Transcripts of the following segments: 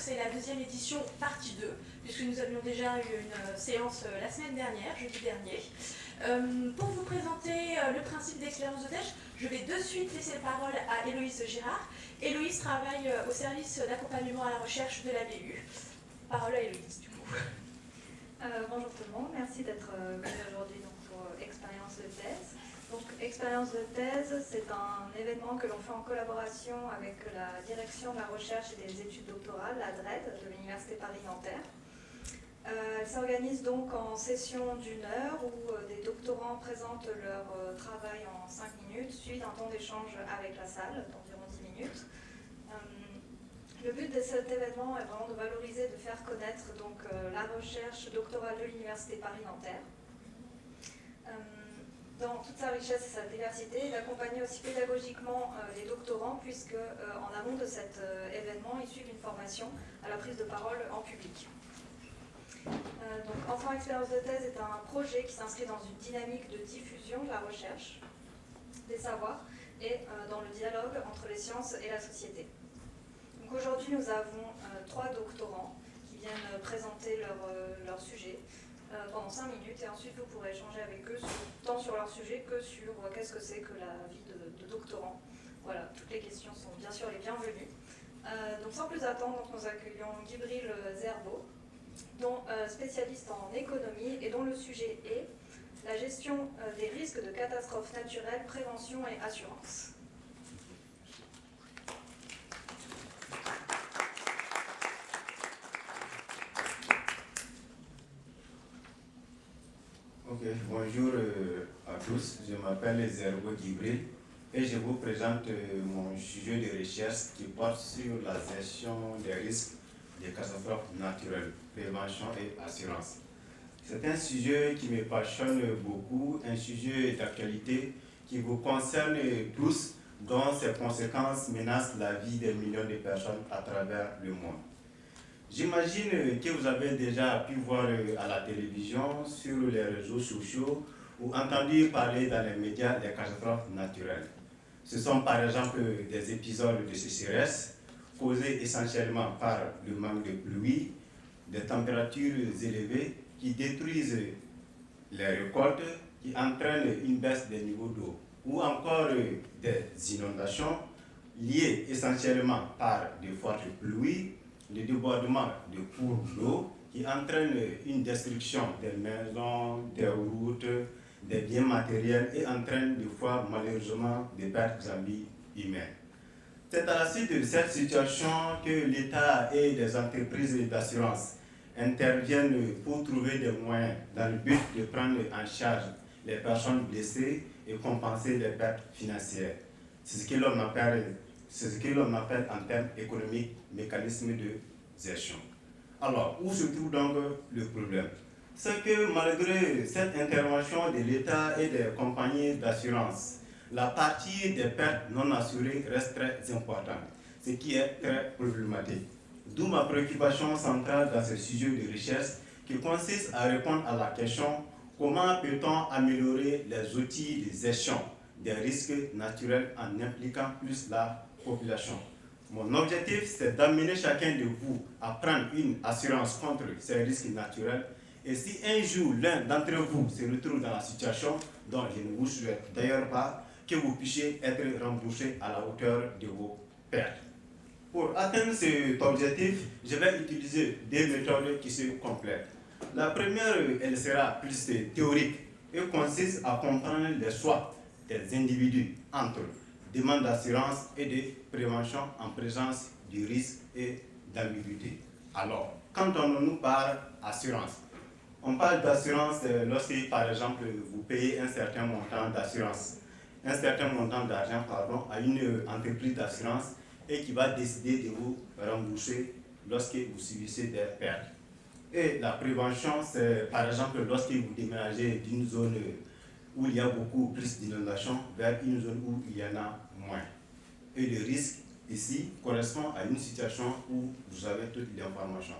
c'est la deuxième édition partie 2, puisque nous avions déjà eu une séance la semaine dernière, jeudi dernier. pour vous présenter le principe d'expérience de thèse, je vais de suite laisser la parole à Héloïse Girard. Héloïse travaille au service d'accompagnement à la recherche de la BU. Parole à Héloïse, du coup. bonjour tout le monde, merci d'être venu aujourd'hui pour Expérience de thèse. Donc, Expérience de thèse, c'est un événement que l'on fait en collaboration avec la direction de la recherche et des études doctorales, la DRED, de l'Université Paris-Nanterre. Euh, elle s'organise donc en session d'une heure où euh, des doctorants présentent leur euh, travail en 5 minutes, suivi d'un temps d'échange avec la salle d'environ 10 minutes. le but de cet événement est vraiment de valoriser, de faire connaître donc, la recherche doctorale de l'Université Paris-Nanterre dans toute sa richesse et sa diversité, d'accompagner aussi pédagogiquement euh, les doctorants, puisque euh, en amont de cet euh, événement, ils suivent une formation à la prise de parole en public. donc, Enfant Expérience de thèse est un projet qui s'inscrit dans une dynamique de diffusion de la recherche, des savoirs, et dans le dialogue entre les sciences et la société. Aujourd'hui, nous avons trois doctorants qui viennent présenter leur, leur sujet. Euh, pendant 5 minutes et ensuite vous pourrez échanger avec eux tant sur leur sujet que sur euh, qu'est-ce que c'est que la vie de, doctorant. Voilà, toutes les questions sont bien sûr les bienvenues. Euh, donc sans plus attendre, nous accueillons Gibril Zerbo, dont, spécialiste en économie et dont le sujet est la gestion des risques de catastrophes naturelles, prévention et assurance. Bonjour euh, à tous, je m'appelle Zerbo Gibril et je vous présente euh, mon sujet de recherche qui porte sur la gestion des risques des catastrophes naturelles, prévention et assurance. C'est un sujet qui me passionne beaucoup, un sujet d'actualité qui vous concerne tous, dont ses conséquences menacent la vie des millions de personnes à travers le monde. J'imagine que vous avez déjà pu voir euh, à la télévision, sur les réseaux sociaux ou entendu parler dans les médias des catastrophes naturelles. Ce sont par exemple des épisodes de sécheresse causés essentiellement par le manque de pluie, des températures élevées qui détruisent les récoltes, qui entraînent une baisse des niveaux d'eau, ou encore des inondations liées essentiellement par de fortes pluies le débordement de cours d'eau qui entraîne une destruction des maisons, des routes, des biens matériels et entraîne des fois malheureusement des pertes en vie humaines. C'est à la suite de cette situation que l'État et les entreprises d'assurance interviennent pour trouver des moyens dans le but de prendre en charge les personnes blessées et compenser les pertes financières. C'est ce que l'on appelle c'est ce que l'on appelle en termes économiques mécanisme de gestion. Alors, où se trouve donc le problème? C'est que malgré cette intervention de l'État et des compagnies d'assurance, la partie des pertes non assurées reste très importante, ce qui est très problématique. D'où ma préoccupation centrale dans ce sujet de recherche qui consiste à répondre à la question comment peut-on améliorer les outils de gestion des risques naturels en impliquant plus la population. Mon objectif, c'est d'amener chacun de vous à prendre une assurance contre ces risques naturels. Et si un jour l'un d'entre vous se retrouve dans la situation dont je ne vous souhaite d'ailleurs pas, que vous puissiez être remboursé à la hauteur de vos pertes. Pour atteindre cet objectif, je vais utiliser des méthodes qui se complètent. La première, elle sera plus théorique et consiste à comprendre les choix des individus entre eux demande d'assurance et de prévention en présence du risque et d'ambiguïté. Alors, quand on nous parle assurance, on parle d'assurance euh, lorsque, par exemple, vous payez un certain montant d'assurance, un certain montant d'argent, pardon, à une entreprise d'assurance et qui va décider de vous rembourser lorsque vous subissez des pertes. Et la prévention, c'est par exemple lorsque vous déménagez d'une zone où il y a beaucoup plus d'inondations vers une zone où il y en a moins. Et le risque ici correspond à une situation où vous avez toutes les informations.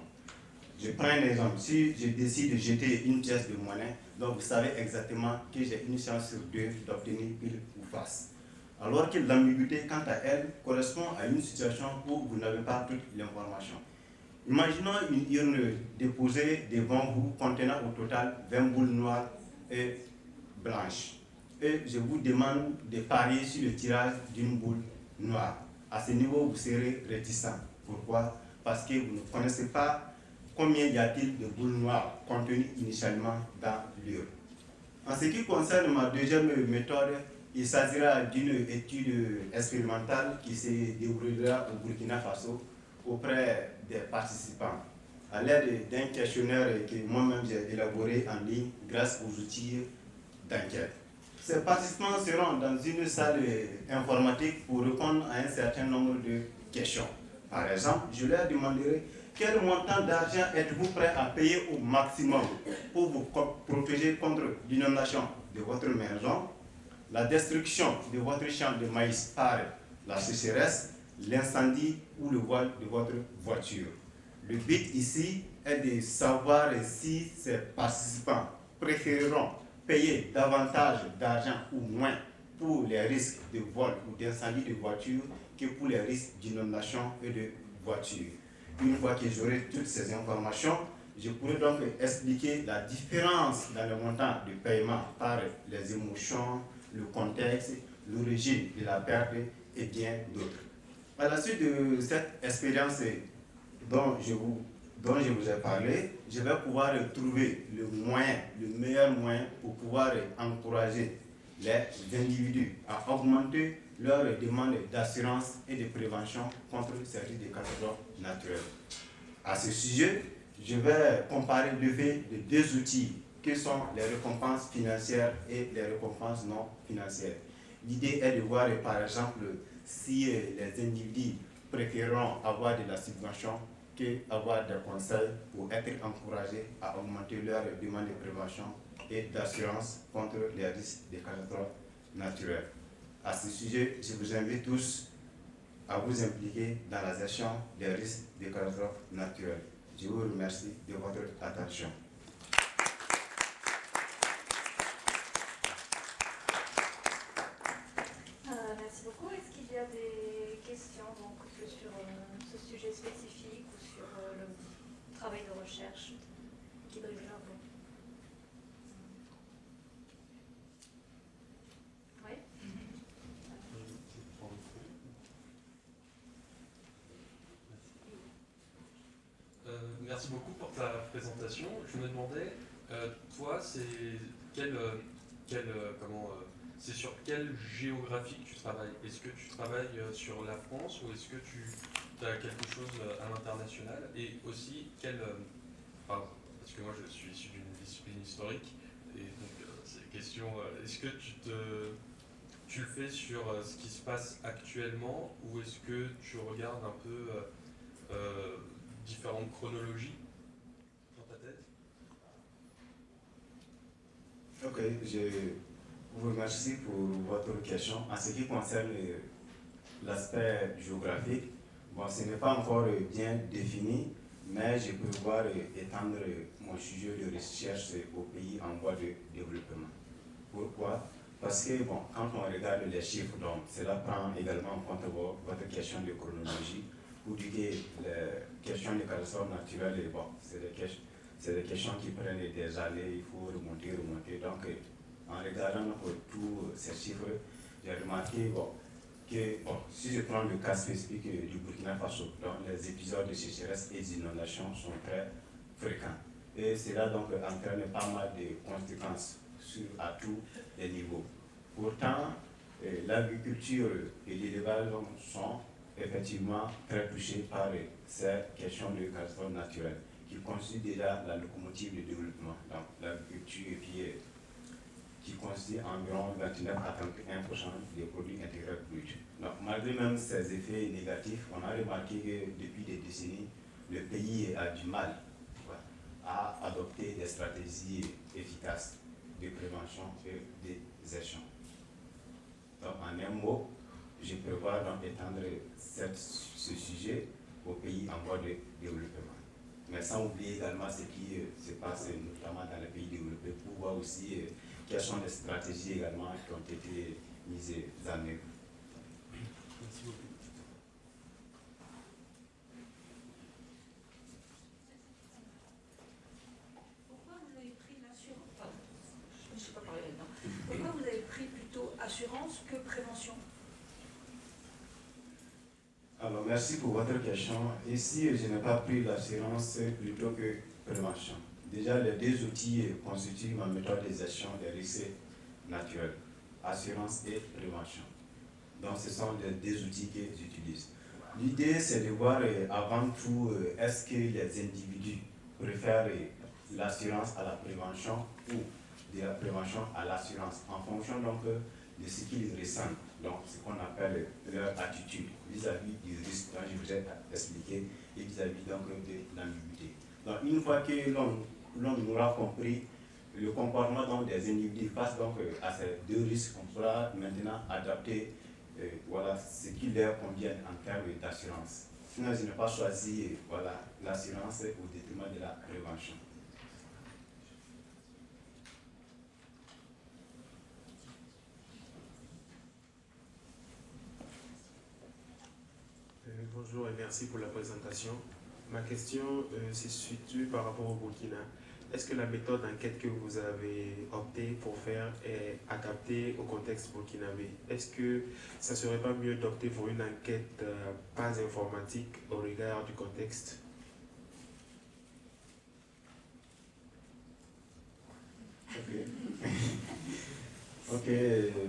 Je prends un exemple. Si je décide de jeter une pièce de monnaie, donc vous savez exactement que j'ai une chance sur deux d'obtenir pile ou face. alors que l'ambiguïté, quant à elle, correspond à une situation où vous n'avez pas toute l'information. Imaginons une urne déposée devant vous contenant au total 20 boules noires et blanches. Et je vous demande de parier sur le tirage d'une boule noire. À ce niveau, vous serez réticent. Pourquoi? Parce que vous ne connaissez pas combien y a-t-il de boules noires contenues initialement dans l'urne. En ce qui concerne ma deuxième méthode, il s'agira d'une étude expérimentale qui se déroulera au Burkina Faso auprès des participants à l'aide d'un questionnaire que moi-même j'ai élaboré en ligne grâce aux outils d'enquête. Ces participants seront dans une salle informatique pour répondre à un certain nombre de questions. Par exemple, je leur demanderai quel montant d'argent êtes-vous prêt à payer au maximum pour vous protéger contre l'inondation de votre maison, la destruction de votre champ de maïs par la sécheresse, l'incendie ou le voile de votre voiture? Le but ici est de savoir si ces participants préféreront payer davantage d'argent ou moins pour les risques de vol ou d'incendie de voiture que pour les risques d'inondation et de voiture. Une fois que j'aurai toutes ces informations, je pourrai donc expliquer la différence dans le montant de paiement par les émotions, le contexte, l'origine de la perte et bien d'autres. À la suite de cette expérience dont je vous dont je vous ai parlé, je vais pouvoir trouver le moyen, le meilleur moyen pour pouvoir encourager les individus à augmenter leurs demandes d'assurance et de prévention contre ces risques de catastrophes naturelles. À ce sujet, je vais comparer le fait de deux outils qui sont les récompenses financières et les récompenses non financières. L'idée est de voir par exemple si les individus préféreront avoir de la subvention avoir des conseils pour être encouragés à augmenter leurs demandes de prévention et d'assurance contre les risques de catastrophes naturelles. À ce sujet, je vous invite tous à vous impliquer dans la gestion des risques de catastrophes naturelles. Je vous remercie de votre attention. Euh, merci beaucoup. Est-ce qu'il y a des questions donc, sur euh, ce sujet spécifique euh, le travail de recherche qui brille un peu. Oui euh, Merci beaucoup pour ta Je me demandais, euh, toi, c'est quel, quel, comment, c'est sur quelle géographie tu travailles? Est-ce que tu travailles sur la France ou est-ce que tu quelque chose à l'international? Et aussi quel. Euh, parce que moi je suis issu d'une discipline historique et donc euh, c'est question euh, est-ce que tu te. Tu le fais sur ce qui se passe actuellement ou est-ce que tu regardes un peu différentes chronologies dans ta tête Ok, je vous remercie pour votre question. En ce qui concerne l'aspect géographique, Bon, ce n'est pas encore bien défini, mais je peux voir étendre mon sujet de recherche aux pays en voie de développement. Pourquoi? Parce que bon, quand on regarde les chiffres, donc, cela prend également en compte votre question de chronologie, pour dire que les questions de catastrophes naturelles, bon, c'est des, questions, des questions qui prennent des années, il faut remonter, remonter. Donc, en regardant tous ces chiffres, j'ai remarqué bon, si je prends le cas spécifique du Burkina Faso, les épisodes de sécheresse et d'inondation sont très fréquents. Et cela donc entraîne pas mal de conséquences sur, à tous les niveaux. Pourtant, l'agriculture et l'élevage sont effectivement très touchés par ces questions de catastrophes naturelles qui constituent déjà la locomotive du développement. Donc l'agriculture qui constitue environ 29 à 31% des produits intégrés bruts. Donc, malgré même ces effets négatifs, on a remarqué que depuis des décennies, le pays a du mal à adopter des stratégies efficaces de prévention et de gestion. Donc, en un mot, je prévois donc étendre ce sujet aux pays en voie de développement. Mais sans oublier également ce qui euh, se passe notamment dans les pays développés pour voir aussi euh, quelles sont les stratégies également qui ont été mises en œuvre. Alors, merci pour votre question. Ici, je n'ai pas pris l'assurance plutôt que prévention. Déjà, les deux outils constituent ma méthode de gestion des risques naturels, assurance et prévention. Donc, ce sont les deux outils que j'utilise. L'idée, c'est de voir euh, avant tout, euh, est-ce que les individus préfèrent euh, l'assurance à la prévention ou de la prévention à l'assurance, en fonction donc de ce qu'ils ressentent, donc ce qu'on appelle leur attitude vis-à-vis du risque dont je vous ai expliqué et vis-à-vis donc de l'ambiguïté. Donc une fois que l'on aura compris le comportement des individus face donc à ces deux risques, on pourra maintenant adapter voilà, ce qui leur convient en termes d'assurance. Sinon, je n'ai pas choisi voilà, l'assurance au détriment de la prévention. Bonjour et merci pour la présentation. Ma question euh, se situe par rapport au Burkina. Est-ce que la méthode d'enquête que vous avez opté pour faire est adaptée au contexte burkinabé? Est-ce que ça ne serait pas mieux d'opter pour une enquête euh, pas informatique au regard du contexte? ok,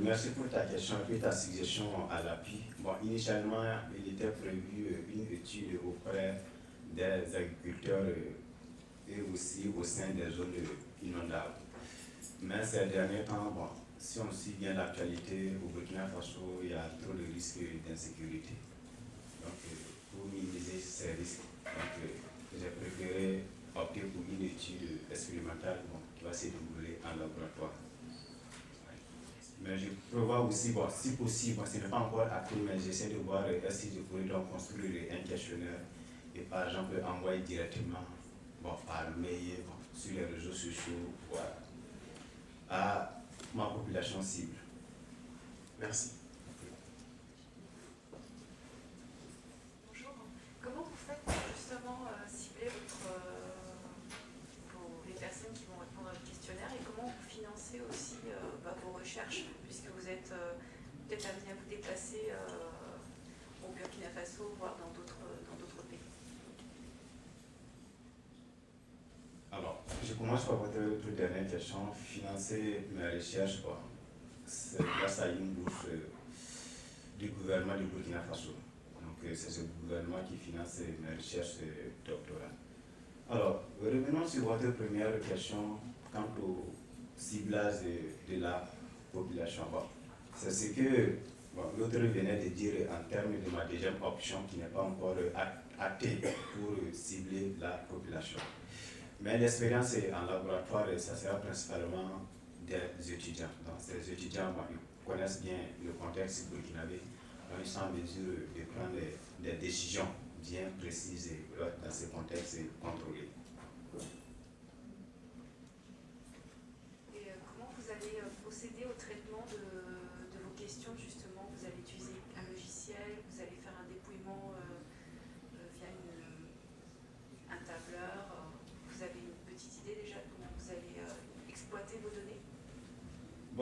merci pour ta question et ta suggestion à l'appui. Bon, initialement, il était prévu euh, une étude auprès des agriculteurs euh, et aussi au sein des zones inondables. Mais ces derniers temps, bon, si on suit bien l'actualité, au Burkina Faso, il y a trop de risques d'insécurité. Donc, euh, pour minimiser ces risques, j'ai préféré opter pour une étude expérimentale qui va se dérouler en laboratoire. Mais je prévois aussi, bon, si possible, ce n'est pas encore acté, mais j'essaie de voir euh, si je pourrais donc construire un questionnaire et par exemple envoyer directement bon, par mail, sur les réseaux sociaux, à ma population cible. Merci. Bonjour. Comment vous faites pour justement euh, cibler votre, euh, les personnes qui vont répondre à votre questionnaire et comment vous financez aussi euh, bah, vos recherches puisque vous êtes à vous déplacer au Burkina Faso, voire dans d'autres je commence par votre dernière question. Financer mes recherches, c'est grâce à une bourse euh, du gouvernement du Burkina Faso. Donc, euh, c'est ce gouvernement qui finance mes recherches euh, doctorales. Alors, revenons sur votre première question quant au ciblage de, la population. C'est ce que l'autre venait de dire en termes de ma deuxième option qui n'est pas encore actée pour cibler la population. Mais l'expérience en laboratoire, ça sera principalement des étudiants. Donc, ces étudiants connaissent bien le contexte burkinabé, ils sont en mesure de prendre des, décisions bien précises dans ce contexte contrôlé. Et euh, comment vous allez euh, procéder au traitement de, de, vos questions justement Vous allez utiliser un logiciel, vous allez faire un dépouillement euh, via un tableur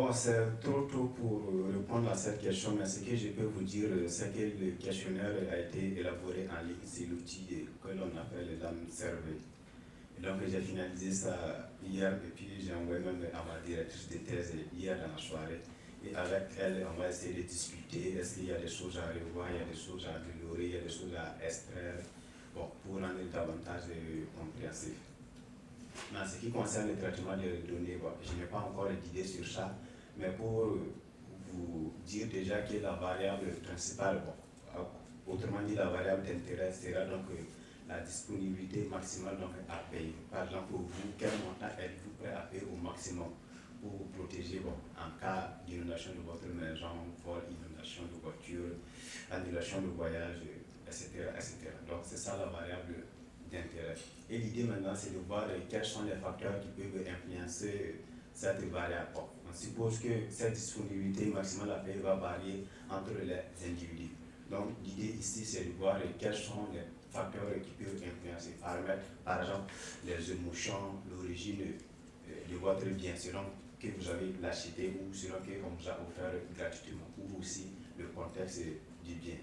Bon, c'est trop tôt pour répondre à cette question, mais ce que je peux vous dire, c'est que le questionnaire a été élaboré en ligne. C'est l'outil que l'on appelle l'âme Survey. donc, j'ai finalisé ça hier et puis j'ai envoyé même à ma directrice de thèse hier dans la soirée. Et avec elle, on va essayer de discuter. Est-ce qu'il y a des choses à revoir, il y a des choses à améliorer, il y a des choses à extraire, bon, pour rendre davantage compréhensif. En ce qui concerne le traitement des données, je n'ai pas encore d'idée sur ça, mais pour vous dire déjà que la variable principale, autrement dit la variable d'intérêt, sera donc la disponibilité maximale donc à payer. Par exemple, pour vous, quel montant êtes-vous prêt à payer au maximum pour vous protéger en cas d'inondation de votre maison, vol, inondation de voiture, annulation de voyage, etc. etc. Donc c'est ça la variable d'intérêt. Et l'idée maintenant, c'est de voir quels sont les facteurs qui peuvent influencer cette variable. On suppose que cette disponibilité maximale à va varier entre les individus. Donc l'idée ici, c'est de voir quels sont les facteurs qui peuvent influencer, par exemple les émotions, l'origine de votre bien, selon que vous avez l'acheté ou selon qu'on vous a offert gratuitement, ou aussi le contexte du bien.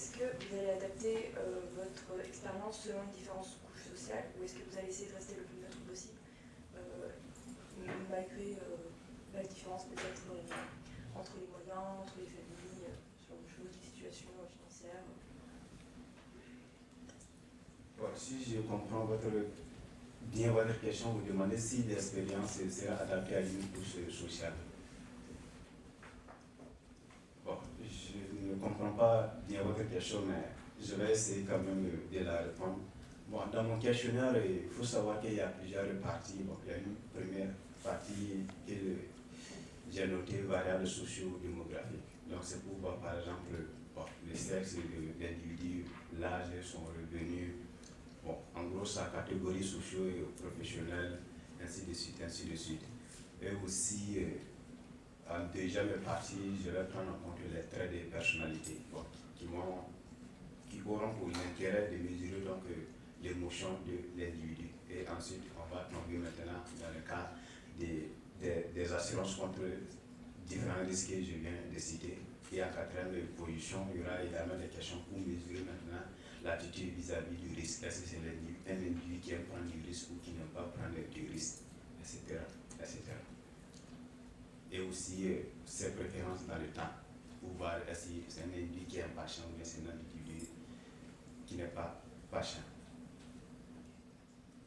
Est-ce que vous allez adapter euh, votre expérience selon les différentes couches sociales ou est-ce que vous allez essayer de rester le plus neutre possible euh, malgré euh, la différence peut-être entre les moyens, entre les familles, sur des choses, des situations financières si je comprends votre, bien votre question, vous demandez si l'expérience sera adaptée à une couche sociale. Bon, je ne comprends pas mais je vais essayer quand même de la répondre. Dans mon questionnaire, il faut savoir qu'il y a plusieurs parties. Bon, il y a une première partie que j'ai notée variables socio-démographiques. Donc c'est pour voir par exemple bon, le sexe de l'individu, l'âge, son revenu, bon, en gros sa catégorie socio et professionnelle, ainsi de suite, ainsi de suite. Et aussi, euh, en deuxième partie, je vais prendre en compte les traits de personnalité bon, qui, qui auront pour l'intérêt de mesurer donc euh, l'émotion de l'individu. Et ensuite, on va tomber maintenant dans le cas des, des, assurances contre différents risques que je viens de citer. Et en quatrième position, il y aura également des questions pour mesurer maintenant l'attitude vis-à-vis du risque. Est-ce que c'est un individu qui aime prendre du risque ou qui n'aime pas prendre du risque, etc. etc. Et aussi euh, ses préférences dans le temps, pour voir si c'est un individu qui est impatient ou bien c'est un individu qui n'est pas patient.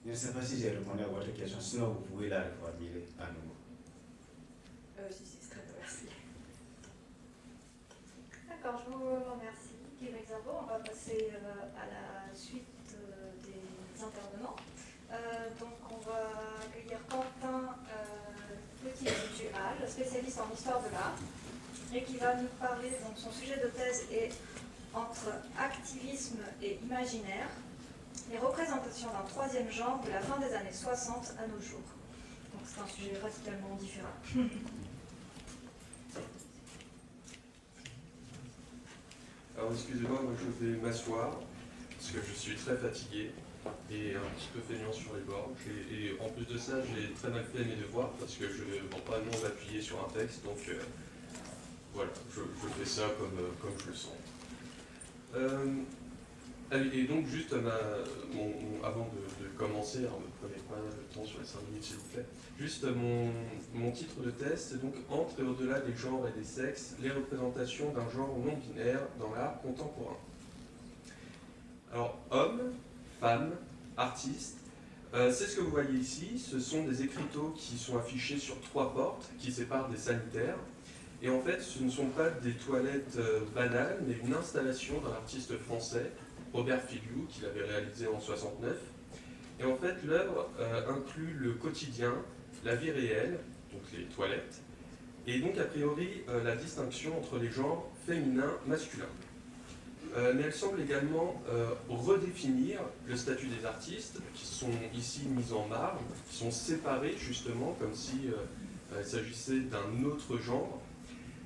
Je ne sais pas si j'ai répondu à votre question, sinon vous pouvez la reformuler à nouveau. Euh, si, si, c'est très bien, merci. D'accord, je vous remercie. On va passer euh, à la suite euh, des intervenants. Euh, donc on va accueillir Quentin Petit-Duhal, spécialiste en histoire de l'art, et qui va nous parler, donc son sujet de thèse est entre activisme et imaginaire, les représentations d'un troisième genre de la fin des années 60 à nos jours. Donc c'est un sujet radicalement différent. Alors excusez-moi, moi je vais m'asseoir, parce que je suis très fatigué et un petit peu feignant sur les bords. Et, en plus de ça, j'ai très mal fait mes devoirs parce que je ne vends pas non m'appuyer sur un texte, donc euh, voilà, je, fais ça comme, euh, comme je le sens. Euh, et donc juste avant de, commencer, alors ne prenez pas le temps sur les 5 minutes s'il vous plaît, juste mon, titre de test, donc entre et au-delà des genres et des sexes, les représentations d'un genre non binaire dans l'art contemporain. Alors homme, femme, artiste, euh, c'est ce que vous voyez ici, ce sont des écriteaux qui sont affichés sur trois portes qui séparent des sanitaires. Et en fait, ce ne sont pas des toilettes euh, banales, mais une installation d'un artiste français Robert Filiou, qu'il avait réalisé en 69. Et en fait, l'œuvre euh, inclut le quotidien, la vie réelle, donc les toilettes, et donc a priori euh, la distinction entre les genres féminin, masculin. Euh, mais elle semble également redéfinir le statut des artistes, qui sont ici mis en marge, qui sont séparés justement, comme si il s'agissait d'un autre genre,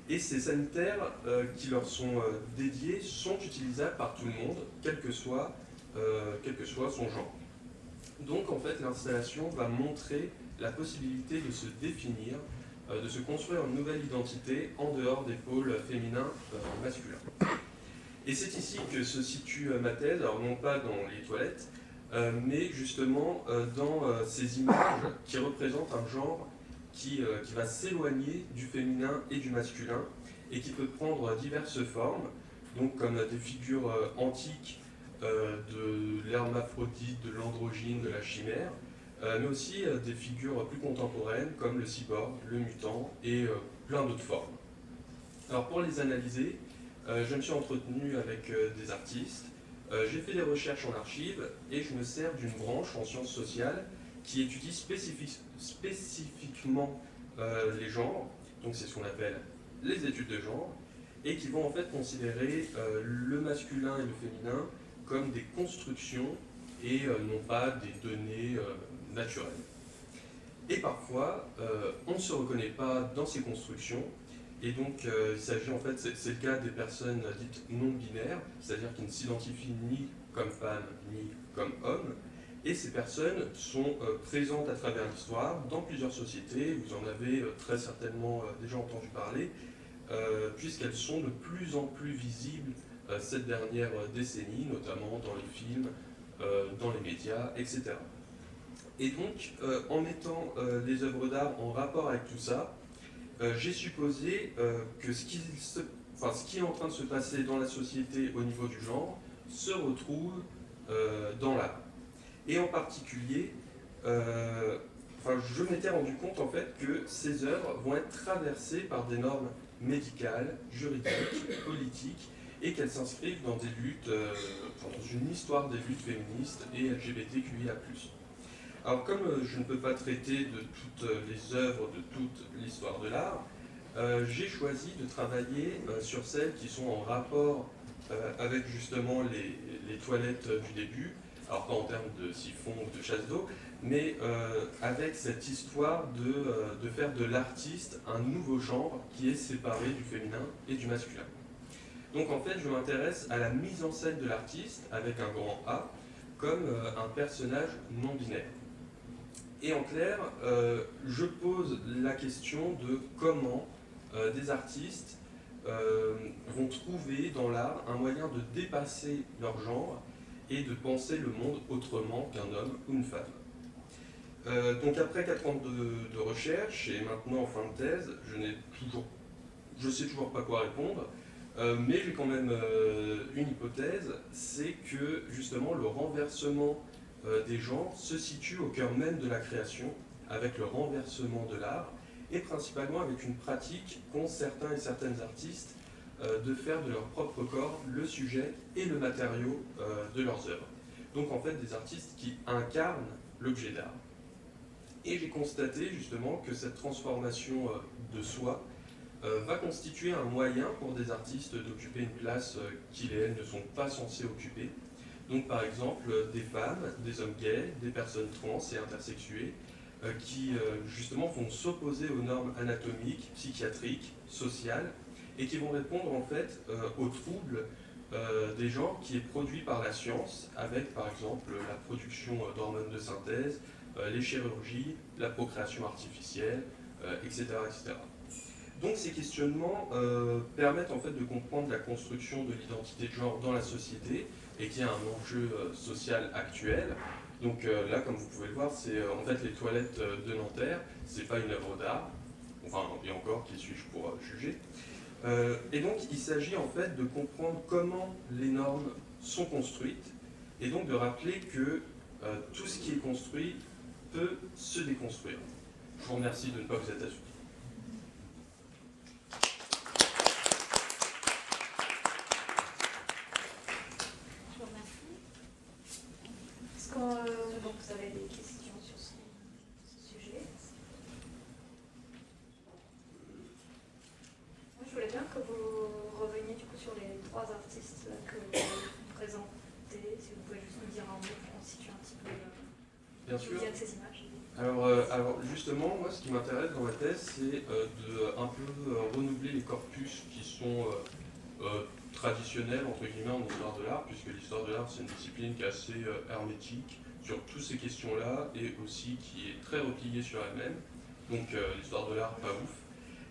et ces sanitaires euh, qui leur sont euh, dédiés sont utilisables par tout le monde, quel que soit, euh, quel que soit son genre. Donc en fait l'installation va montrer la possibilité de se définir, de se construire une nouvelle identité en dehors des pôles féminins masculins. Et c'est ici que se situe ma thèse, alors non pas dans les toilettes, mais justement dans ces images qui représentent un genre euh, qui, va s'éloigner du féminin et du masculin et qui peut prendre diverses formes, donc comme des figures euh, antiques euh, de l'hermaphrodite, de l'androgyne, de la chimère, mais aussi des figures plus contemporaines comme le cyborg, le mutant et plein d'autres formes. Alors pour les analyser, je me suis entretenu avec des artistes, j'ai fait des recherches en archives et je me sers d'une branche en sciences sociales qui étudie spécifiquement euh, les genres, donc c'est ce qu'on appelle les études de genre, et qui vont en fait considérer euh, le masculin et le féminin comme des constructions et euh, non pas des données naturelles. Et parfois, on ne se reconnaît pas dans ces constructions, et donc il s'agit en fait, c'est le cas des personnes dites non binaires, c'est-à-dire qui ne s'identifient ni comme femme ni comme homme, et ces personnes sont euh, présentes à travers l'histoire dans plusieurs sociétés, vous en avez euh, très certainement euh, déjà entendu parler, puisqu'elles sont de plus en plus visibles cette dernière décennie, notamment dans les films, dans les médias, etc. Et donc, en mettant les œuvres d'art en rapport avec tout ça, j'ai supposé que ce qui, ce qui est en train de se passer dans la société au niveau du genre se retrouve dans l'art. Et en particulier, je m'étais rendu compte en fait que ces œuvres vont être traversées par des normes médicales, juridiques, politiques, et qu'elles s'inscrivent dans des luttes, euh, dans une histoire des luttes féministes et LGBTQIA+. Alors comme euh, je ne peux pas traiter de toutes les œuvres, de toute l'histoire de l'art, euh, j'ai choisi de travailler sur celles qui sont en rapport avec justement les, toilettes du début, alors pas en termes de siphon ou de chasse d'eau, mais euh, avec cette histoire de, euh, de faire de l'artiste un nouveau genre qui est séparé du féminin et du masculin. Donc en fait, je m'intéresse à la mise en scène de l'artiste, avec un grand A, comme euh, un personnage non binaire. Et en clair, je pose la question de comment des artistes vont trouver dans l'art un moyen de dépasser leur genre et de penser le monde autrement qu'un homme ou une femme. Euh, donc après 4 ans de, recherche et maintenant en fin de thèse, je n'ai toujours, je sais toujours pas quoi répondre, euh, mais j'ai quand même euh, une hypothèse, c'est que justement le renversement des genres se situe au cœur même de la création, avec le renversement de l'art, et principalement avec une pratique qu'ont certains et certaines artistes de faire de leur propre corps le sujet et le matériau de leurs œuvres. Donc en fait des artistes qui incarnent l'objet d'art. Et j'ai constaté justement que cette transformation euh, de soi euh, va constituer un moyen pour des artistes d'occuper une place euh, qu'ils et elles ne sont pas censés occuper. Donc par exemple des femmes, des hommes gays, des personnes trans et intersexuées qui justement vont s'opposer aux normes anatomiques, psychiatriques, sociales et qui vont répondre en fait aux troubles des genres qui est produit par la science avec par exemple la production d'hormones de synthèse, euh, les chirurgies, la procréation artificielle, etc., euh, etc. Donc ces questionnements euh, permettent en fait de comprendre la construction de l'identité de genre dans la société et qui est un enjeu social actuel. Donc là, comme vous pouvez le voir, c'est en fait les toilettes de Nanterre, c'est pas une œuvre d'art, enfin et encore, qui suis-je pour juger? Et donc il s'agit en fait de comprendre comment les normes sont construites et donc de rappeler que tout ce qui est construit peut se déconstruire. Je vous remercie de ne pas vous être assoupi. Je vous remercie. Est-ce que euh, vous avez des questions sur ce, sujet Moi, je voulais bien que vous reveniez du coup sur les trois artistes que vous présentez. Si vous pouvez juste nous dire un mot pour constituer un petit peu le Bien sûr. de ces images. Alors, euh, alors, justement, moi ce qui m'intéresse dans ma thèse, c'est euh, de un peu euh, renouveler les corpus qui sont traditionnels entre guillemets en histoire de l'art, puisque l'histoire de l'art c'est une discipline qui est assez hermétique sur toutes ces questions-là et aussi qui est très repliée sur elle-même. Donc l'histoire de l'art pas ouf.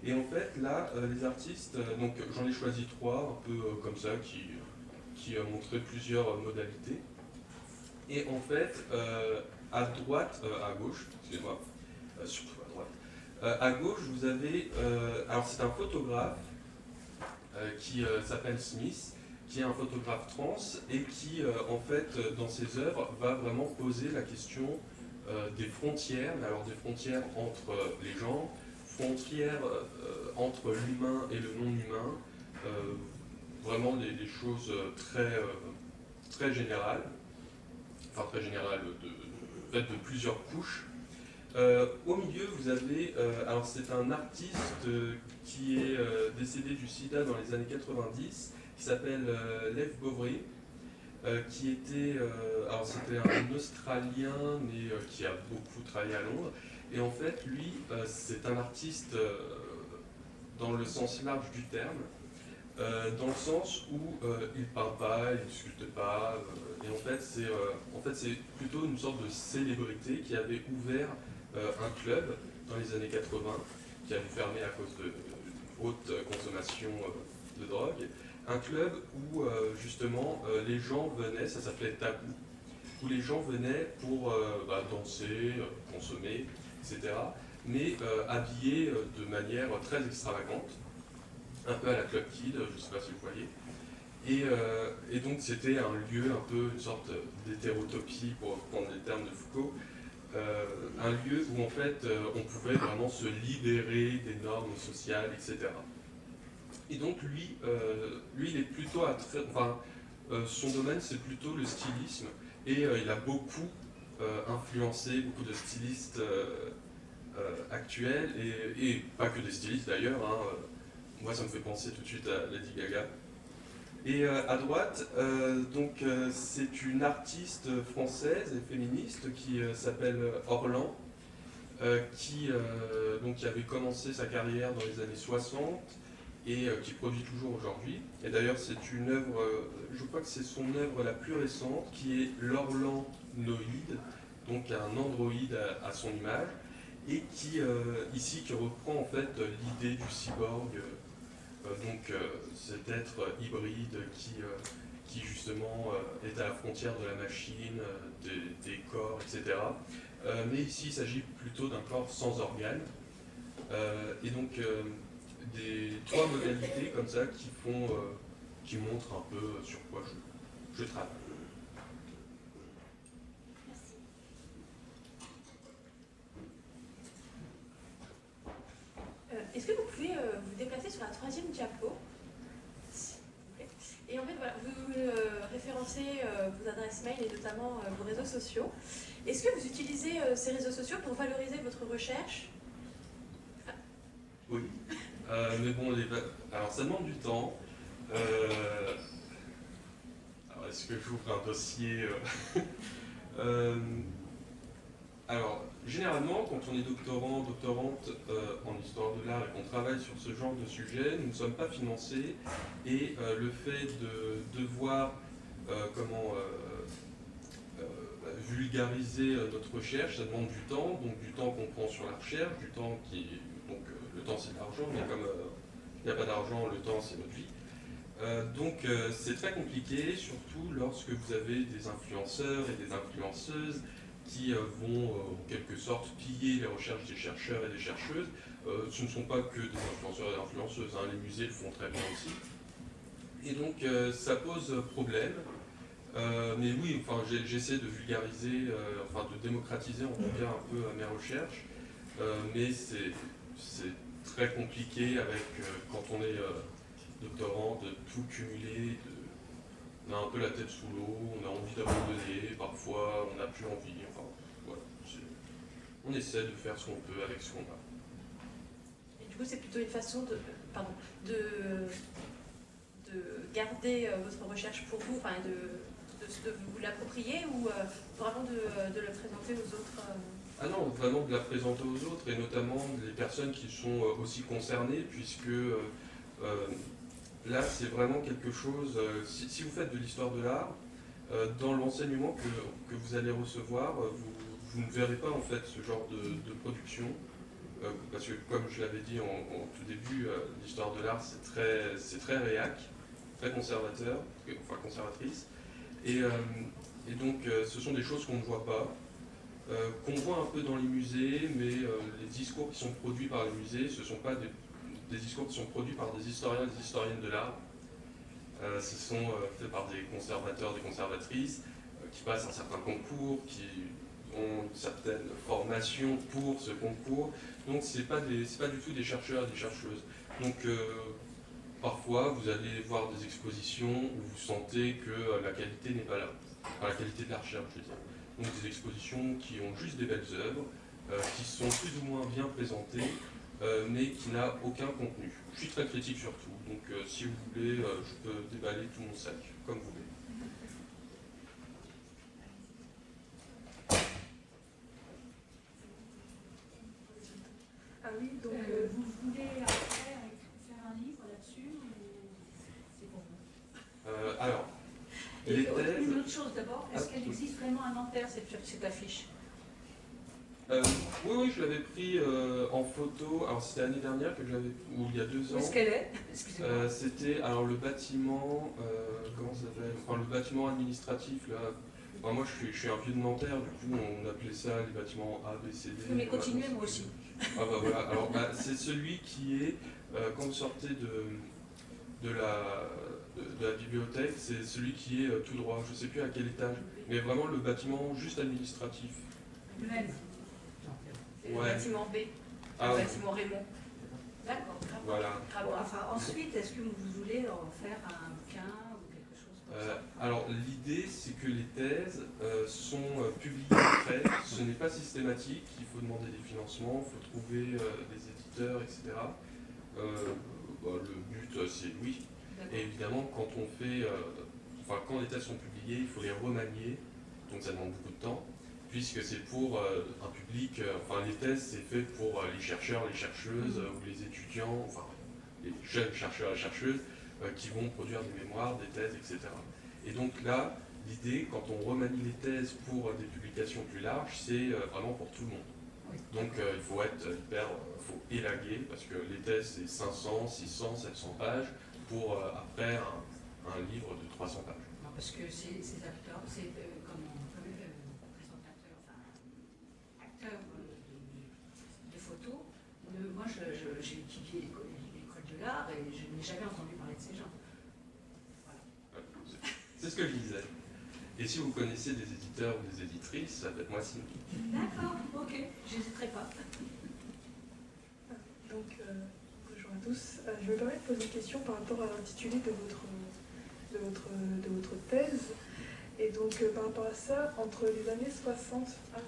Et en fait là, les artistes, donc j'en ai choisi trois, un peu comme ça, qui, qui montraient plusieurs modalités. Et en fait, à droite, à gauche, excusez-moi, euh, Euh, à gauche, vous avez, euh, alors c'est un photographe qui s'appelle Smith, qui est un photographe trans et qui, en fait, dans ses œuvres, va vraiment poser la question des frontières, alors des frontières entre les gens, frontières entre l'humain et le non-humain, vraiment des, choses très, très générales, enfin très générales, de, de plusieurs couches, euh, au milieu, vous avez, euh, alors c'est un artiste euh, qui est décédé du sida dans les années 90, qui s'appelle Lev Bovry, qui était, alors c'était un Australien, mais qui a beaucoup travaillé à Londres, et en fait, lui, c'est un artiste dans le sens large du terme, dans le sens où il ne peint pas, il ne sculpte pas, et en fait c'est en fait, plutôt une sorte de célébrité qui avait ouvert euh, un club dans les années 80 qui avait fermé à cause de, haute consommation euh, de drogue. un club où euh, justement euh, les gens venaient, ça s'appelait Tabou, où les gens venaient pour euh, bah, danser, euh, consommer, etc. Mais euh, habillés euh, de manière très extravagante, un peu à la Club Kid, je ne sais pas si vous voyez. Et, euh, et donc c'était un lieu un peu, une sorte d'hétérotopie, pour reprendre les termes de Foucault, euh, un lieu où en fait euh, on pouvait vraiment se libérer des normes sociales, etc. Et donc lui, euh, lui il est plutôt à son domaine c'est plutôt le stylisme et il a beaucoup influencé beaucoup de stylistes actuels et, pas que des stylistes d'ailleurs. hein, moi ça me fait penser tout de suite à Lady Gaga. Et euh, à droite, euh, donc euh, c'est une artiste française et féministe qui s'appelle Orlan, qui donc avait commencé sa carrière dans les années 60 et qui produit toujours aujourd'hui. Et d'ailleurs, c'est une œuvre, je crois que c'est son œuvre la plus récente, qui est l'Orlanoïde, donc un androïde à, à son image, et qui ici qui reprend en fait l'idée du cyborg, donc euh, cet être hybride qui, euh, qui justement euh, est à la frontière de la machine, euh, des, corps, etc. Euh, mais ici, il s'agit plutôt d'un corps sans organes. Euh, et donc, euh, des trois modalités comme ça qui font, euh, qui montrent un peu sur quoi je travaille. Euh, Est-ce que vous pouvez euh, vous déplacer sur la troisième diapo Et en fait, voilà, vous euh, référencez euh, vos adresses mail et notamment vos réseaux sociaux. Est-ce que vous utilisez ces réseaux sociaux pour valoriser votre recherche? Oui. Mais bon, alors ça demande du temps. Alors, est-ce que j'ouvre un dossier Alors, généralement, quand on est doctorant, doctorante euh, en histoire de l'art et qu'on travaille sur ce genre de sujet, nous ne sommes pas financés et euh, le fait de devoir euh, comment euh, vulgariser notre recherche, ça demande du temps, donc du temps qu'on prend sur la recherche, du temps qui donc le temps c'est de l'argent, mais comme il n'y a pas d'argent, le temps c'est notre vie. Donc c'est très compliqué, surtout lorsque vous avez des influenceurs et des influenceuses qui euh, vont euh, en quelque sorte piller les recherches des chercheurs et des chercheuses. Euh, ce ne sont pas que des influenceurs et des influenceuses, hein, les musées le font très bien aussi. Et donc ça pose problème. Mais oui, enfin, j'essaie de vulgariser, enfin de démocratiser en tout cas un peu mes recherches. Mais c'est très compliqué avec quand on est doctorant de tout cumuler, on a un peu la tête sous l'eau, on a envie d'abandonner, parfois on n'a plus envie, On essaie de faire ce qu'on peut avec ce qu'on a. Et du coup, c'est plutôt une façon de, pardon, de, de garder euh, votre recherche pour vous, enfin, de, de, de vous l'approprier ou euh, vraiment de, de le présenter aux autres euh, Ah non, vraiment de la présenter aux autres et notamment les personnes qui sont aussi concernées puisque euh, là c'est vraiment quelque chose, si, si vous faites de l'histoire de l'art, dans l'enseignement que, que vous allez recevoir, vous, vous ne verrez pas en fait ce genre de, production euh, parce que comme je l'avais dit en, tout début, euh, l'histoire de l'art c'est très, très réac, très conservateur, enfin conservatrice et, euh, et donc ce sont des choses qu'on ne voit pas qu'on voit un peu dans les musées, mais les discours qui sont produits par les musées, ce ne sont pas des, discours qui sont produits par des historiens et des historiennes de l'art. Ce sont faits par des conservateurs, des conservatrices, qui passent un certain concours, qui ont une certaine formation pour ce concours. Donc ce n'est pas, des- c'est pas du tout des chercheurs et des chercheuses. Donc euh, parfois vous allez voir des expositions où vous sentez que euh, la qualité n'est pas là. Enfin, la qualité de la recherche, je veux dire donc des expositions qui ont juste des belles œuvres, euh, qui sont plus ou moins bien présentées, mais qui n'a aucun contenu. Je suis très critique sur tout, donc si vous voulez, je peux déballer tout mon sac, comme vous voulez. Ah oui, donc Euh, vous voulez après faire un livre là-dessus ou c'est pour vous Euh, alors, les autre- thèses, Une autre chose d'abord, est-ce Ah, qu'elle oui. existe vraiment à Nanterre, cette, cette affiche Euh, oui, oui, je l'avais pris euh, en photo. Alors c'était l'année dernière que j'avais, ou il y a deux Où ans. est-ce qu'elle est? Excusez-moi. Euh, c'était alors le bâtiment, euh, comment ça s'appelle? Enfin le bâtiment administratif là. Enfin, moi je suis, je suis un vieux de Nanterre, du coup on appelait ça les bâtiments A, B, C, D. Mais continuez, moi aussi. Ah bah voilà, alors bah, c'est celui qui est, euh, quand vous sortez de, de, la, de, de la bibliothèque, c'est celui qui est euh, tout droit, je sais plus à quel étage, mais vraiment le bâtiment juste administratif. C'est le Ouais. bâtiment B, Ah, le bâtiment Raymond. D'accord. voilà. Enfin, ensuite, est-ce que vous voulez en faire un bouquin ou quelque chose comme Euh, ça alors l'idée c'est que les thèses euh, sont euh, publiées après, ce n'est pas systématique, il faut demander des financements, il faut trouver euh, des éditeurs, etc. Euh, bah, le but euh, c'est oui, et évidemment quand on fait, euh, enfin quand les thèses sont publiées, il faut les remanier, donc ça demande beaucoup de temps, puisque c'est pour euh, un public, euh, enfin les thèses c'est fait pour euh, les chercheurs, les chercheuses, euh, ou les étudiants, enfin les jeunes chercheurs et chercheuses, euh, qui vont produire des mémoires, des thèses, etc. Et donc là, l'idée, quand on remanie les thèses pour euh, des publications plus larges, c'est euh, vraiment pour tout le monde. Donc euh, il faut être hyper, euh, faut élaguer, parce que les thèses c'est 500, 600, 700 pages, pour euh, après un, un livre de 300 pages. Non, Parce que ces, ces acteurs, c'est euh, comment euh, présentateur, enfin acteur euh, de, de photos. Moi, j'ai étudié l'école de l'art et je n'ai jamais entendu de ces gens. C'est- ce que je disais. Et si vous connaissez des éditeurs ou des éditrices, ça peut être moi signe. D'accord, ok, j'hésiterai pas. Donc, euh, bonjour à tous. Euh, je me permets de poser une question par rapport à l'intitulé de votre, de, votre, de votre thèse. Et donc, euh, par rapport à ça, entre les années 60, ah,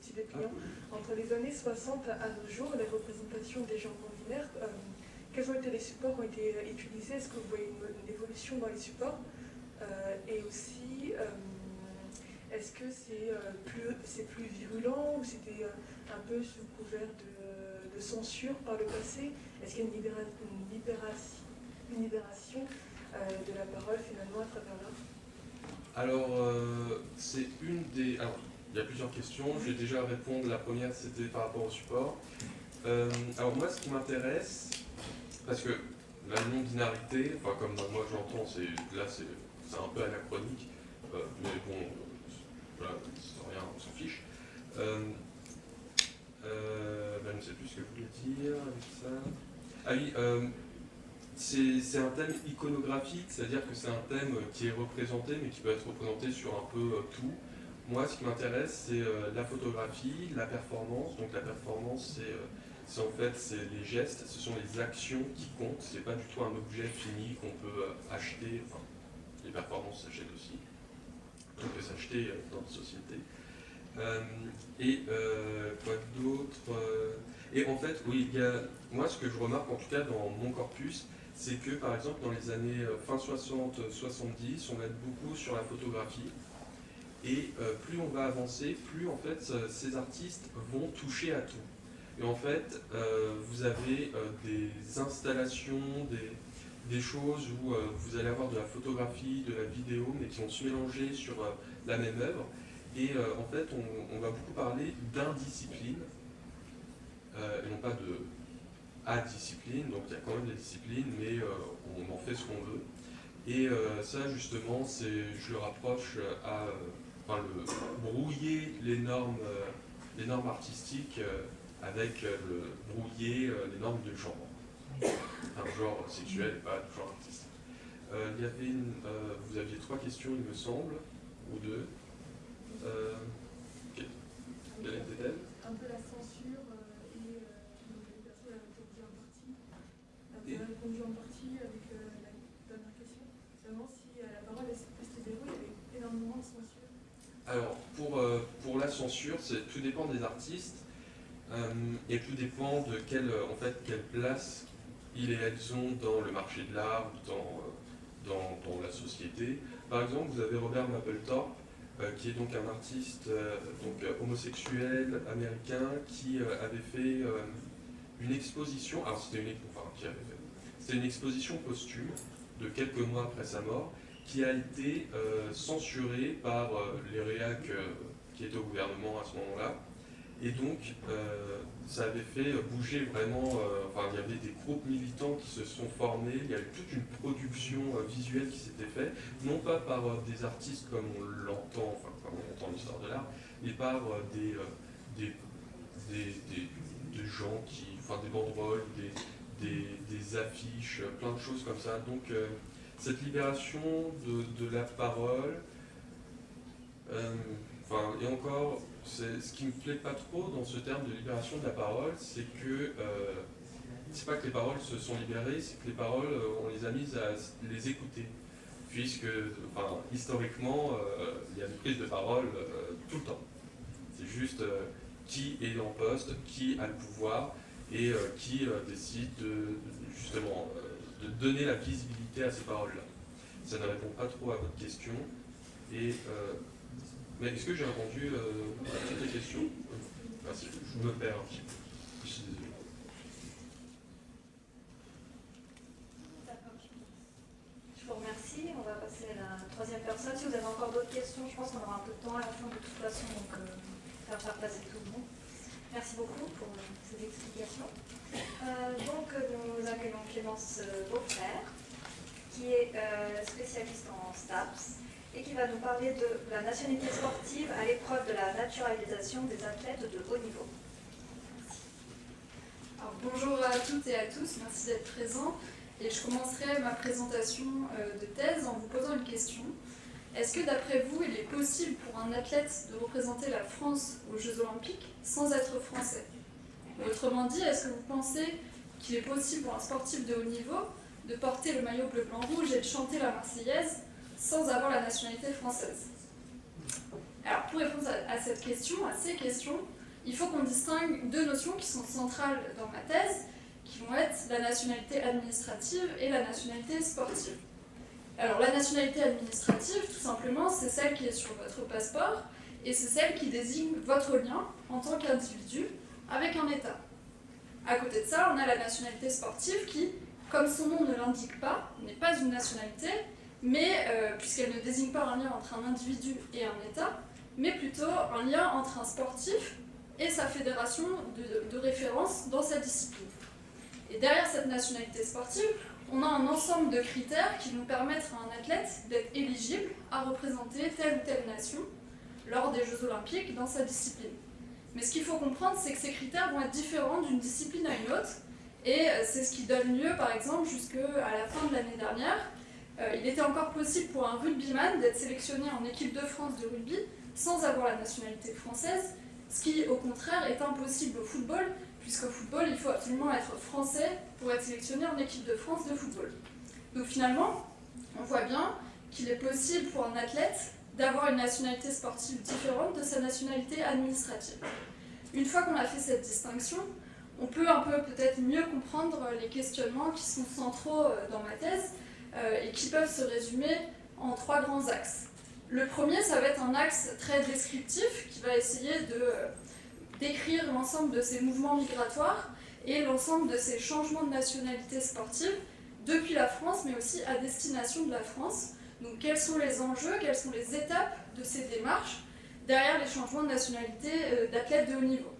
petit dépliant, entre les années 60 à nos jours, les représentations des gens euh, quels ont été les supports qui ont été euh, utilisés? Est-ce que vous voyez une, évolution dans les supports? Euh, Et aussi, euh, est-ce que c'est plus, plus virulent ou c'était un peu sous couvert de, censure par le passé? Est-ce qu'il y a une, libéra- une libération, de la parole finalement à travers l'art? Alors, c'est une des. Alors, il y a plusieurs questions. Je vais déjà répondre. La première, c'était par rapport au support. Euh, alors, moi, ce qui m'intéresse, parce que la non-binarité, enfin, comme moi je l'entends, là, c'est, un peu anachronique, euh, mais bon, voilà, rien, on s'en fiche. Euh, euh, ben, je ne sais plus ce que je voulais dire avec ça. Ah oui, c'est un thème iconographique, c'est-à-dire que c'est un thème qui est représenté, mais qui peut être représenté sur un peu tout. Moi, ce qui m'intéresse, c'est la photographie, la performance. Donc la performance, c'est c'est en fait les gestes, ce sont les actions qui comptent. C'est pas du tout un objet fini qu'on peut euh, acheter. Enfin, les performances s'achètent aussi. On peut s'acheter euh, dans la société. Euh, et quoi d'autre Et en fait, oui, il y a, moi, ce que je remarque en tout cas dans mon corpus, c'est que par exemple dans les années fin 60-70, on aide beaucoup sur la photographie. Et plus on va avancer, plus en fait ces artistes vont toucher à tout. Et en fait, euh, vous avez euh, des installations, des, choses où euh, vous allez avoir de la photographie, de la vidéo, mais qui vont se mélanger sur la même œuvre. Et en fait, on, va beaucoup parler d'indiscipline, et non pas de à-discipline. Donc il y a quand même des disciplines, mais on en fait ce qu'on veut. Et ça, justement, je le rapproche à enfin, le, brouiller les normes, les normes artistiques avec euh, le brouiller euh, les normes de genre. Un genre sexuel et pas de genre artistique. Euh, il y avait une, vous aviez trois questions, il me semble, ou deux. Que- quelle était-elle? Un peu la censure et donc, les personnes avaient répondu en partie. Avec euh, la dernière question. Seulement si euh, la parole est restée déroule, il y avait énormément de censure. Alors, pour, euh, pour la censure, tout dépend des artistes et tout dépend de quelle, euh, en fait, quelle place ils et elles ont dans le marché de l'art dans, euh, dans, dans la société. Par exemple, vous avez Robert Mapplethorpe, euh, qui est donc un artiste euh, donc, euh, homosexuel américain qui euh, avait fait euh, une exposition, alors c'était une, enfin, une exposition posthume de quelques mois après sa mort, qui a été euh, censurée par euh, les réacs euh, qui étaient au gouvernement à ce moment-là. Et donc, euh, ça avait fait bouger vraiment, euh, enfin, il y avait des groupes militants qui se sont formés, il y a eu toute une production euh, visuelle qui s'était faite, non pas par des artistes comme on l'entend, enfin, comme on entend l'histoire de l'art, mais par des, des, des, des, gens qui, enfin, des banderoles, des, affiches, plein de choses comme ça. Donc, cette libération de la parole, et encore, ce qui me plaît pas trop dans ce terme de libération de la parole, c'est que euh, c'est pas que les paroles se sont libérées, c'est que les paroles, euh, on les a mises à les écouter. Puisque, historiquement, euh, il y a une prise de parole tout le temps. C'est juste qui est en poste, qui a le pouvoir et qui décide de, justement de donner la visibilité à ces paroles-là. Ça ne répond pas trop à votre question. Et est-ce que j'ai répondu euh, à toutes les questions Merci, je me perds un petit peu. Je suis désolé. Je vous remercie. On va passer à la troisième personne. Si vous avez encore d'autres questions, je pense qu'on aura un peu de temps à la fin de toute façon, donc euh, faire faire passer tout le monde. Merci beaucoup pour euh, ces explications. Euh, donc nous accueillons Clémence Beaufrère, qui est spécialiste en STAPS et qui va nous parler de la nationalité sportive à l'épreuve de la naturalisation des athlètes de haut niveau. Alors, bonjour à toutes et à tous, merci d'être présents. Et je commencerai ma présentation euh, de thèse en vous posant une question. Est-ce que d'après vous, il est possible pour un athlète de représenter la France aux Jeux Olympiques sans être français? Autrement dit, est-ce que vous pensez qu'il est possible pour un sportif de haut niveau de porter le maillot bleu-blanc-rouge et de chanter la Marseillaise sans avoir la nationalité française Alors, pour répondre à cette question, à ces questions, il faut qu'on distingue deux notions qui sont centrales dans ma thèse, qui vont être la nationalité administrative et la nationalité sportive. Alors, la nationalité administrative, tout simplement, c'est celle qui est sur votre passeport, et c'est celle qui désigne votre lien en tant qu'individu avec un État. À côté de ça, on a la nationalité sportive qui, comme son nom ne l'indique pas, n'est pas une nationalité, mais euh, puisqu'elle ne désigne pas un lien entre un individu et un État, mais plutôt un lien entre un sportif et sa fédération de, référence dans sa discipline. Et derrière cette nationalité sportive, on a un ensemble de critères qui vont permettre à un athlète d'être éligible à représenter telle ou telle nation lors des Jeux Olympiques dans sa discipline. Mais ce qu'il faut comprendre, c'est que ces critères vont être différents d'une discipline à une autre, et euh, c'est ce qui donne lieu, par exemple, jusqu'à la fin de l'année dernière, il était encore possible pour un rugbyman d'être sélectionné en équipe de France de rugby sans avoir la nationalité française, ce qui au contraire est impossible au football, puisqu'au football il faut absolument être français pour être sélectionné en équipe de France de football. Donc finalement, on voit bien qu'il est possible pour un athlète d'avoir une nationalité sportive différente de sa nationalité administrative. Une fois qu'on a fait cette distinction, on peut un peu peut-être mieux comprendre les questionnements qui sont centraux euh, dans ma thèse, euh, et qui peuvent se résumer en trois grands axes. Le premier, ça va être un axe très descriptif qui va essayer de euh, décrire l'ensemble de ces mouvements migratoires et l'ensemble de ces changements de nationalité sportive depuis la France, mais aussi à destination de la France. Donc quels sont les enjeux, quelles sont les étapes de ces démarches derrière les changements de nationalité euh, d'athlètes de haut niveau?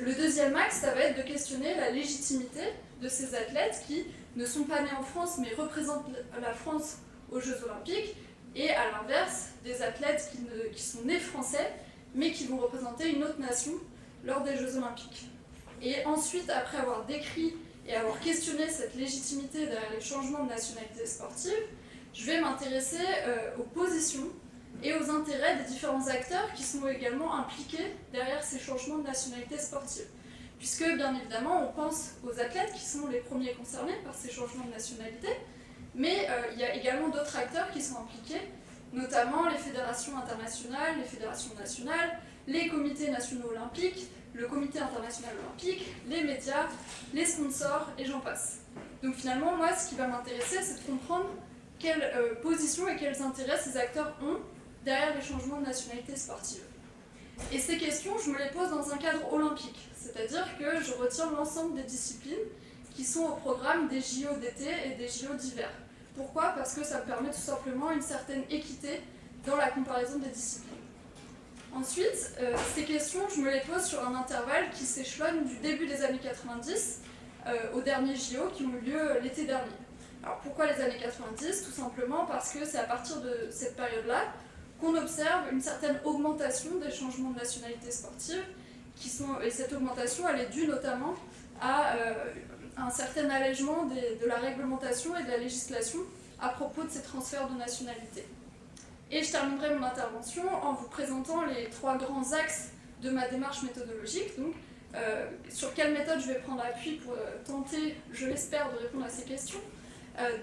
le deuxième axe, ça va être de questionner la légitimité de ces athlètes qui ne sont pas nés en France mais représentent la France aux Jeux Olympiques, et à l'inverse, des athlètes qui, sont nés français mais qui vont représenter une autre nation lors des Jeux Olympiques. Et ensuite, après avoir décrit et avoir questionné cette légitimité derrière les changements de nationalité sportive, je vais m'intéresser euh, aux positions et aux intérêts des différents acteurs qui sont également impliqués derrière ces changements de nationalité sportive puisque bien évidemment on pense aux athlètes qui sont les premiers concernés par ces changements de nationalité, mais euh, il y a également d'autres acteurs qui sont impliqués, notamment les fédérations internationales, les fédérations nationales, les comités nationaux olympiques, le comité international olympique, les médias, les sponsors, et j'en passe. Donc finalement, moi, ce qui va m'intéresser, c'est de comprendre quelles euh, positions et quels intérêts ces acteurs ont derrière les changements de nationalité sportive. Et ces questions, je me les pose dans un cadre olympique, c'est-à-dire que je retiens l'ensemble des disciplines qui sont au programme des JO d'été et des JO d'hiver. Pourquoi? Parce que ça me permet tout simplement une certaine équité dans la comparaison des disciplines. Ensuite, euh, ces questions, je me les pose sur un intervalle qui s'échelonne du début des années 90 euh, aux derniers JO qui ont eu lieu l'été dernier. Alors pourquoi les années 90 Tout simplement parce que c'est à partir de cette période-là qu'on observe une certaine augmentation des changements de nationalité sportive, et cette augmentation elle est due notamment à euh, un certain allègement de la réglementation et de la législation à propos de ces transferts de nationalité. Et je terminerai mon intervention en vous présentant les trois grands axes de ma démarche méthodologique, donc euh, sur quelle méthode je vais prendre appui pour euh, tenter, je l'espère, de répondre à ces questions.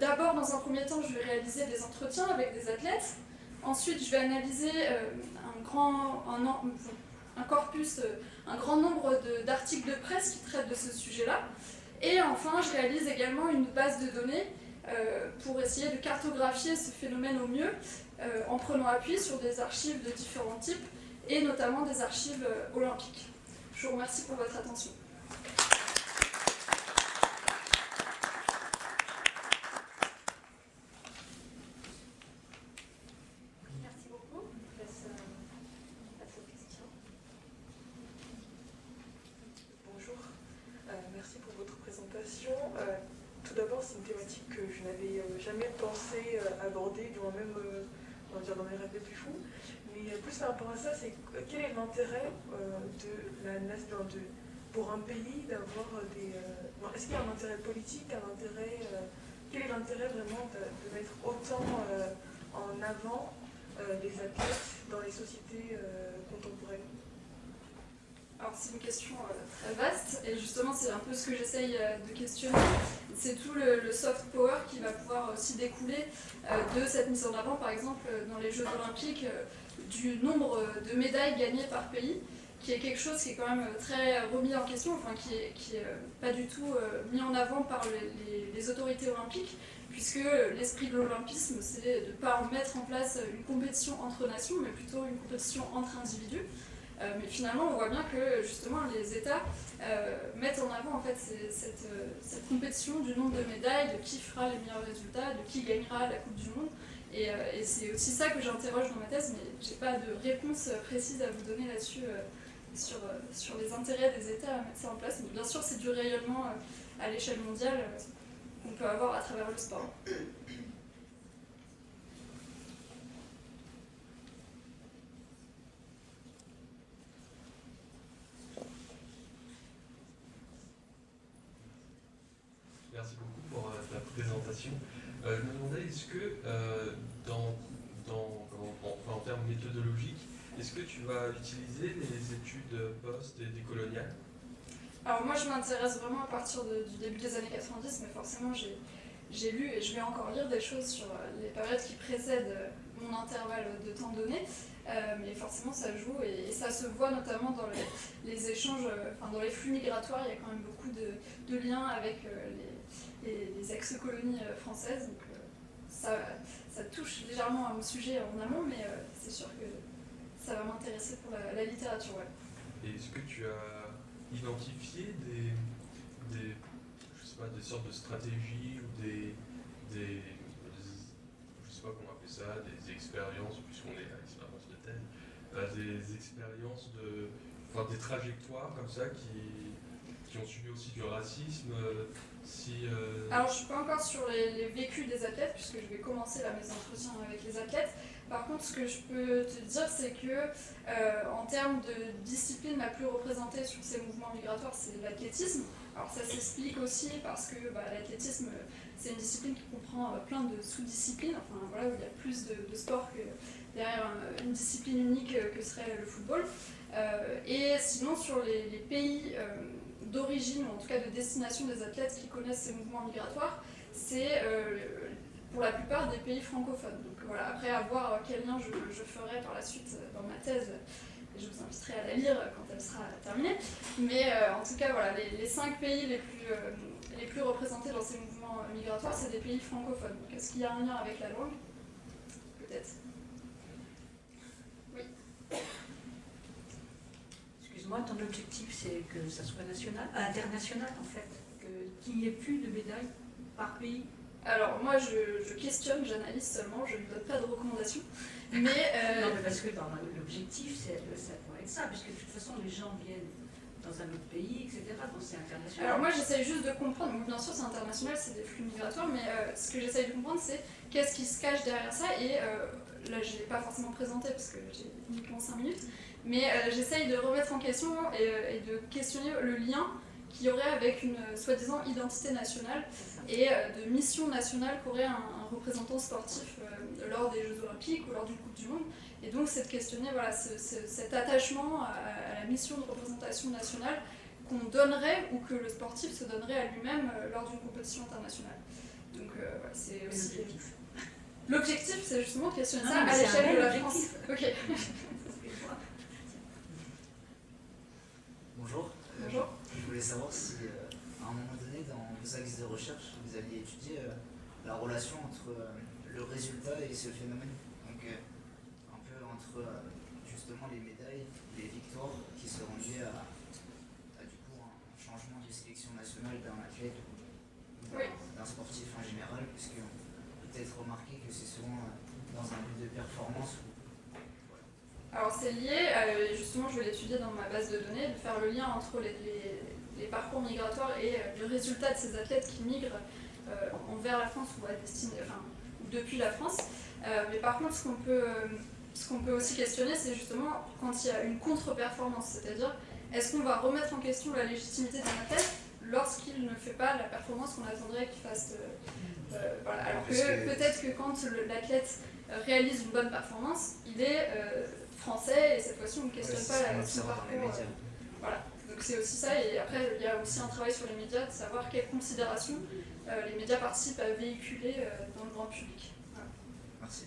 D'abord, dans un premier temps, je vais réaliser des entretiens avec des athlètes. Ensuite, je vais analyser un, grand, un, corpus, un grand nombre d'articles de, presse qui traitent de ce sujet-là. Et enfin, je réalise également une base de données pour essayer de cartographier ce phénomène au mieux euh, en prenant appui sur des archives de différents types et notamment des archives euh, olympiques. Je vous remercie pour votre attention. Merci beaucoup. Je laisse passer aux questions. Bonjour, euh, merci pour votre présentation. tout d'abord, c'est une thématique que je n'avais jamais aborder, du même va dire dans mes rêves les plus fous. Mais plus par rapport à ça, c'est quel est l'intérêt euh, de la de, pour un pays d'avoir des. Euh, est-ce qu'il y a un intérêt politique, un intérêt. Euh, quel est l'intérêt vraiment de, mettre autant en avant les athlètes dans les sociétés contemporaines? Alors c'est une question très vaste et justement c'est un peu ce que j'essaye de questionner. C'est tout le, soft power qui va pouvoir aussi découler de cette mise en avant par exemple dans les Jeux olympiques du nombre de médailles gagnées par pays qui est quelque chose qui est quand même très remis en question, enfin qui est, qui est pas du tout mis en avant par les, les autorités olympiques, puisque l'esprit de l'olympisme, c'est de ne pas mettre en place une compétition entre nations, mais plutôt une compétition entre individus. Euh, mais finalement, on voit bien que justement les États euh, mettent en avant en fait, euh, cette, compétition du nombre de médailles, de qui fera les meilleurs résultats, de qui gagnera la Coupe du Monde. Et, c'est aussi ça que j'interroge dans ma thèse, mais je n'ai pas de réponse précise à vous donner là-dessus sur, sur les intérêts des États à mettre ça en place. Mais bien sûr, c'est du rayonnement à l'échelle mondiale qu'on peut avoir à travers le sport. Euh, je me demandais, est-ce que euh, en, termes méthodologiques, est-ce que tu vas utiliser les études post et décoloniales Alors moi je m'intéresse vraiment à partir du début des années 90, mais forcément j'ai lu et je vais encore lire des choses sur les périodes qui précèdent mon intervalle de temps donné. Euh, mais forcément ça joue et, ça se voit notamment dans les, échanges, dans les flux migratoires, il y a quand même beaucoup de, liens avec les les, ex-colonies euh, françaises. Donc, euh, ça, touche légèrement à mon sujet en amont, mais euh, c'est sûr que ça va m'intéresser pour la, littérature. Est-ce que tu as identifié des, je sais pas, des sortes de stratégies ou des, je sais pas comment appeler ça, des expériences, puisqu'on est à l'expérience de thème, des expériences de, enfin des trajectoires comme ça qui, ont subi aussi du racisme, Alors je ne suis pas encore sur les, vécus des athlètes, puisque je vais commencer là, mes entretiens avec les athlètes. Par contre, ce que je peux te dire, c'est que euh, en termes de discipline la plus représentée sur ces mouvements migratoires, c'est l'athlétisme. Alors ça s'explique aussi parce que bah, l'athlétisme, c'est une discipline qui comprend euh, plein de sous-disciplines, enfin voilà, où il y a plus de, sport que derrière une discipline unique que serait le football. et sinon, sur les pays d'origine, ou en tout cas de destination des athlètes qui connaissent ces mouvements migratoires, c'est euh, pour la plupart des pays francophones. Donc voilà, après à voir quel lien je, ferai par la suite dans ma thèse, je vous inviterai à la lire quand elle sera terminée. Mais euh, en tout cas, voilà, les, cinq pays les plus, euh, représentés dans ces mouvements migratoires, c'est des pays francophones. Est-ce qu'il y a un lien avec la langue? Peut-être. Moi, ton objectif, c'est que ça soit national, international en fait, qu'il n'y ait plus de médailles par pays alors moi je, questionne, j'analyse seulement, je ne donne pas de recommandations. Mais, euh, non mais parce que l'objectif, c'est- ça pourrait être ça, puisque de toute façon, les gens viennent dans un autre pays, etc., donc c'est international. Alors moi j'essaye juste de comprendre, bien sûr c'est international, c'est des flux migratoires, mais euh, ce que j'essaye de comprendre c'est qu'est-ce qui se cache derrière ça, et euh, là je ne l'ai pas forcément présenté parce que j'ai uniquement 5 minutes, mais euh, j'essaye de remettre en question et, euh, et de questionner le lien qu'il y aurait avec une euh, soi-disant identité nationale et de mission nationale qu'aurait un, un représentant sportif euh, lors des Jeux Olympiques ou lors d'une Coupe du Monde. Et donc c'est de questionner voilà, ce- ce- cet attachement à, à la mission de représentation nationale qu'on donnerait ou que le sportif se donnerait à lui-même euh, lors d'une compétition internationale. Donc euh, c'est aussi... l'objectif. C'est justement de questionner Non, ça à l'échelle de la France. objectif. Ok, Bonjour. Bonjour. Je voulais savoir si, euh, à un moment donné, dans vos axes de recherche, vous aviez étudié euh, la relation entre euh, le résultat et ce phénomène. Donc, un peu entre justement les médailles, les victoires qui seront liées à, à, du coup un changement de sélection nationale d'un athlète ou d'un sportif en général, puisque peut-être remarquer que c'est souvent dans un but de performance Alors c'est lié, euh, justement je vais l'étudier dans ma base de données, de faire le lien entre les, les- les parcours migratoires et euh, le résultat de ces athlètes qui migrent euh, envers la France ou à destinée, enfin depuis la France. Mais par contre ce qu'on peut, ce peut aussi questionner c'est justement quand il y a une contre-performance, c'est-à-dire est-ce qu'on va remettre en question la légitimité d'un athlète lorsqu'il ne fait pas la performance qu'on attendrait qu'il fasse euh, voilà. Alors que peut-être que quand l'athlète réalise une bonne performance, il est euh, français et cette fois-ci on ne questionne pas la, les parcours. médias. euh, voilà, donc c'est aussi ça et après il y a aussi un travail sur les médias de savoir quelles considérations euh, les médias participent à véhiculer euh, dans le grand public. Voilà. Merci.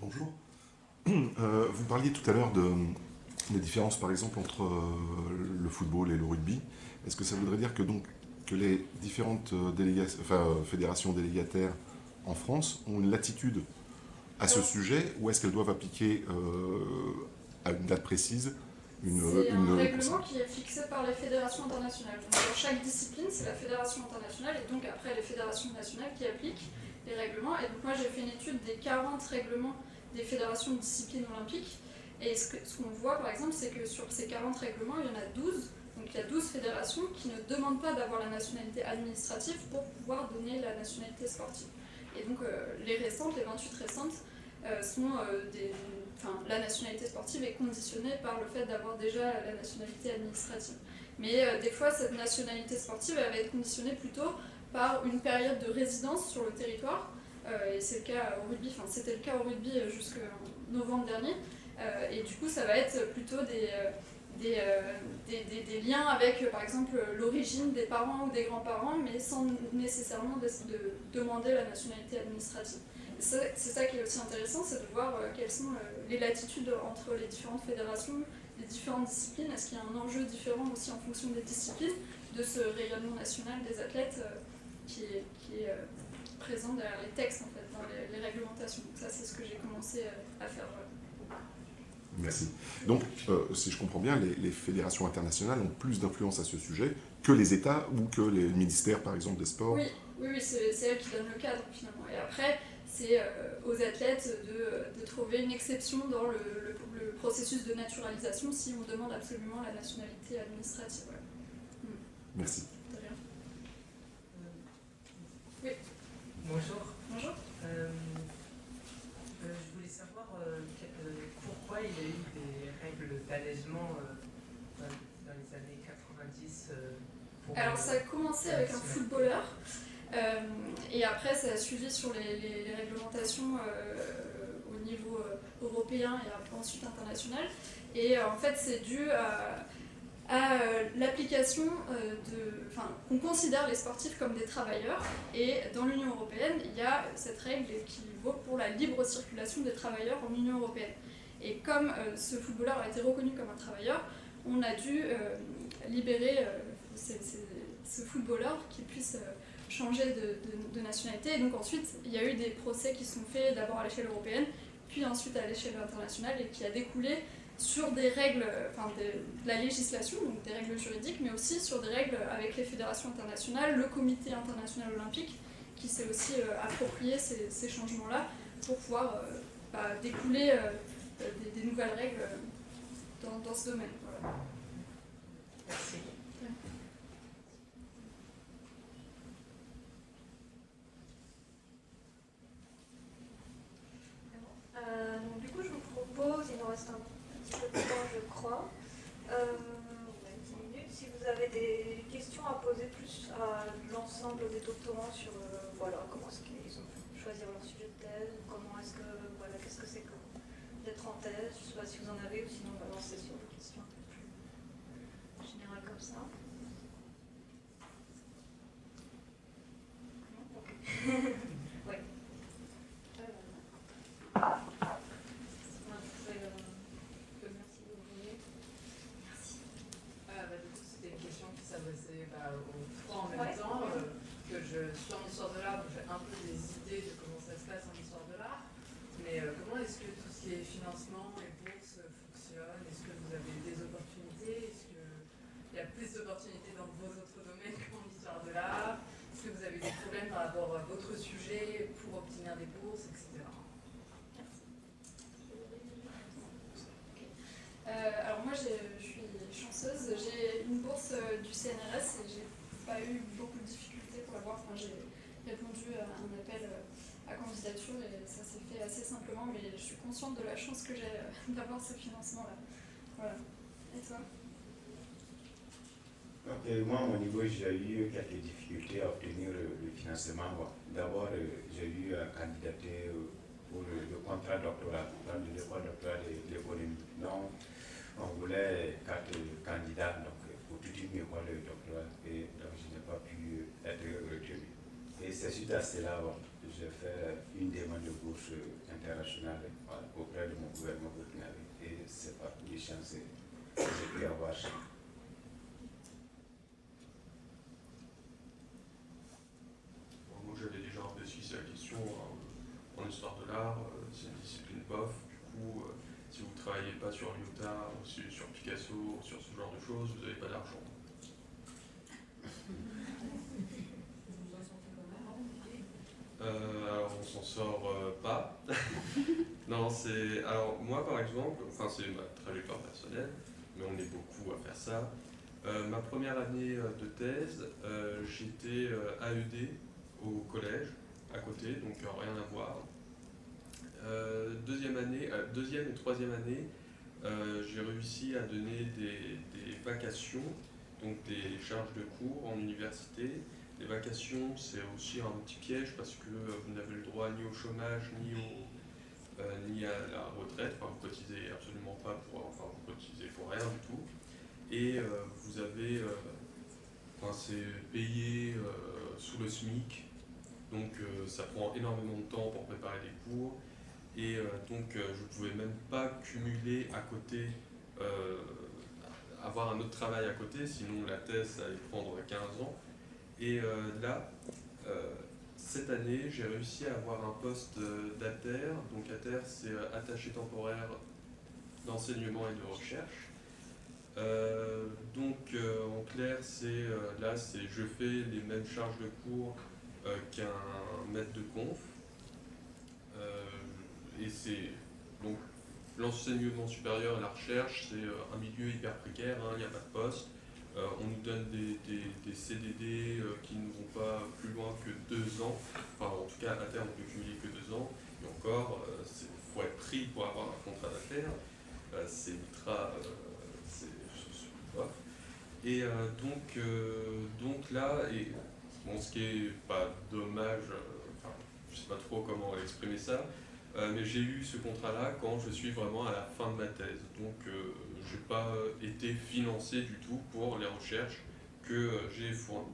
Bonjour. Euh, vous parliez tout à l'heure de des différences, par exemple, entre euh, le football et le rugby. Est-ce que ça voudrait dire que, donc, que les différentes euh, déléga- enfin, euh, fédérations délégataires en France ont une latitude à ce sujet ou est-ce qu'elles doivent appliquer à une date précise une, C'est un règlement qui est fixé par les fédérations internationales. Donc pour chaque discipline, c'est la fédération internationale et donc après les fédérations nationales qui appliquent les règlements. Et donc moi j'ai fait une étude des 40 règlements des fédérations de disciplines olympiques. Et ce qu'on voit par exemple, c'est que sur ces 40 règlements, il y en a 12. Donc il y a 12 fédérations qui ne demandent pas d'avoir la nationalité administrative pour pouvoir donner la nationalité sportive. Et donc euh, les restantes, les 28 restantes, euh, sont euh, des, la nationalité sportive est conditionnée par le fait d'avoir déjà la nationalité administrative. Mais euh, des fois, cette nationalité sportive elle va être conditionnée plutôt par une période de résidence sur le territoire. Euh, et c'est le cas au rugby, enfin c'était le cas au rugby jusqu'en novembre dernier. Euh, et du coup, ça va être plutôt des, euh, euh, des, des- des liens avec, par exemple, l'origine des parents ou des grands-parents, mais sans nécessairement de, de demander la nationalité administrative. C'est ça qui est aussi intéressant, c'est de voir quelles sont les latitudes entre les différentes fédérations, les différentes disciplines. Est-ce qu'il y a un enjeu différent aussi en fonction des disciplines de ce rayonnement national des athlètes qui est, qui est, présent derrière les textes, en fait, dans les, les réglementations? Donc ça, c'est ce que j'ai commencé à faire. Merci. Donc, euh, si je comprends bien, les, les fédérations internationales ont plus d'influence à ce sujet que les États ou que les ministères, par exemple, des sports. Oui, oui, oui c'est elles qui donnent le cadre finalement. Et après, c'est euh, aux athlètes de, de trouver une exception dans le, le- le processus de naturalisation si on demande absolument la nationalité administrative. voilà. Merci. De rien. Bonjour. Bonjour. Euh, euh, je voulais savoir euh, que- euh, pourquoi il y a eu des règles d'allègement euh, dans, les années 90 euh, pour Alors euh, ça a commencé avec un footballeur euh, et après ça a suivi sur les, les- les réglementations euh, au niveau euh, européen et ensuite international. Et euh, en fait c'est dû à, à, euh, l'application euh, de... Enfin, qu'on considère les sportifs comme des travailleurs et dans l'Union Européenne il y a cette règle qui vaut pour la libre circulation des travailleurs en Union Européenne. Et comme euh, ce footballeur a été reconnu comme un travailleur, on a dû euh, libérer euh, ce footballeur qui puisse changer de nationalité. Et donc ensuite, il y a eu des procès qui sont faits d'abord à l'échelle européenne, puis ensuite à l'échelle internationale, et qui a découlé sur des règles, enfin de, la législation, donc des règles juridiques, mais aussi sur des règles avec les fédérations internationales, le comité international olympique, qui s'est aussi approprié ces, changements-là pour pouvoir bah, découler des, nouvelles règles dans, ce domaine. Merci. Euh, donc, du coup, je vous propose, il nous reste un petit peu de temps, je crois, euh, 10 minutes, si vous avez des questions à poser plus à l'ensemble des doctorants sur euh, voilà, comment est-ce qu'ils ont choisi leur sujet de thèse, comment est-ce que, voilà, qu'est-ce que c'est que je ne sais pas si vous en avez ou sinon on va lancer sur des questions un peu plus générales comme ça. oui. C'était une question qui s'adressait bah, aux trois en même temps. Euh, que je suis en histoire de l'art, donc j'ai un peu des idées de comment ça se passe en histoire de l'art. Mais euh, comment est-ce que tout ce qui est financement et bourse fonctionne Est-ce que vous avez des opportunités Est-ce qu'il y a plus d'opportunités dans vos autres domaines qu'en histoire de l'art Est-ce que vous avez des problèmes par rapport à votre sujet pour obtenir des bourses, etc. Euh, alors moi je suis chanceuse, j'ai une bourse euh, du CNRS et j'ai pas eu beaucoup de difficultés pour l'avoir. Enfin, j'ai répondu à un appel euh, à candidature et ça s'est fait mais je suis consciente de la chance que j'ai d'avoir ce financement-là. Voilà. Et toi? Moi, à mon niveau, j'ai eu quelques difficultés à obtenir le financement. D'abord, j'ai eu à candidater pour le, contrat doctoral, dans l'école doctorale de l'économie. Donc, on voulait quatre candidats donc, pour toute une école doctorale et donc je n'ai pas pu être retenu. Et c'est suite à cela j'ai fait une demande de bourse internationale auprès de mon gouvernement burkinabé et c'est par des chances que j'ai pu avoir ça. Moi j'avais déjà un peu esquissé la question hein. en histoire de l'art, euh, c'est une discipline bof, du coup euh, si vous ne travaillez pas sur Lyotard, sur, sur Picasso, sur ce genre de choses, vous n'avez pas d'argent. Euh, alors on s'en sort euh, pas. non, c'est. Alors moi par exemple, enfin c'est ma trajectoire personnelle, mais on est beaucoup à faire ça. Euh, ma première année de thèse, j'étais AED au collège, à côté, donc rien à voir. deuxième année, deuxième et troisième année, j'ai réussi à donner des, des vacations, donc des charges de cours en université, les vacations, c'est aussi un petit piège parce que vous n'avez le droit ni au chômage, ni, au, euh, ni à la retraite. Enfin, vous cotisez absolument pas pour, enfin, vous cotisez pour rien du tout. Et euh, vous avez, euh, enfin, c'est payé sous le SMIC. Donc, ça prend énormément de temps pour préparer des cours. Et donc, je ne pouvais même pas cumuler à côté avoir un autre travail à côté, sinon la thèse allait prendre 15 ans. Et euh, là, euh, cette année, j'ai réussi à avoir un poste d'ATER. Donc ATER, c'est euh, attaché temporaire d'enseignement et de recherche. donc en clair, c'est là, c'est je fais les mêmes charges de cours qu'un maître de conf. et c'est donc l'enseignement supérieur et la recherche, c'est un milieu hyper précaire, hein, il n'y a pas de poste. Euh, on nous donne des, CDD euh, qui ne vont pas plus loin que deux ans. Enfin, en tout cas, à terme, on peut cumuler que deux ans. Et encore, il euh, faut être pris pour avoir un contrat d'affaires. c'est ultra. c'est Et donc, donc là, bon, ce qui est pas dommage, enfin, je sais pas trop comment exprimer ça, mais j'ai eu ce contrat-là quand je suis vraiment à la fin de ma thèse. Donc, je n'ai pas été financé du tout pour les recherches que euh, j'ai fournies.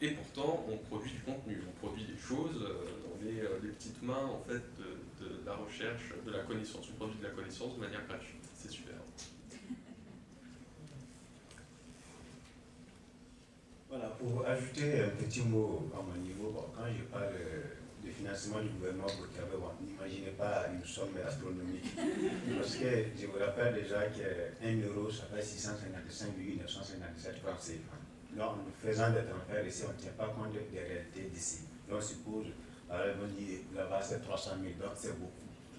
Et pourtant, on produit du contenu, on produit des choses euh, dans euh, les, petites mains en fait, de, la recherche, de la connaissance. On produit de la connaissance de manière gratuite. C'est super. Voilà, pour ajouter un petit mot à mon niveau, quand je parle de financement du gouvernement burkinabé, bon, n'imaginez pas une somme astronomique. Parce que je vous rappelle déjà qu'un euro, ça fait 655,957 francs CFA. Donc, en faisant des transferts ici, on ne tient pas compte des réalités d'ici. Donc, on suppose, alors on dit là-bas c'est 300 000, donc c'est beaucoup.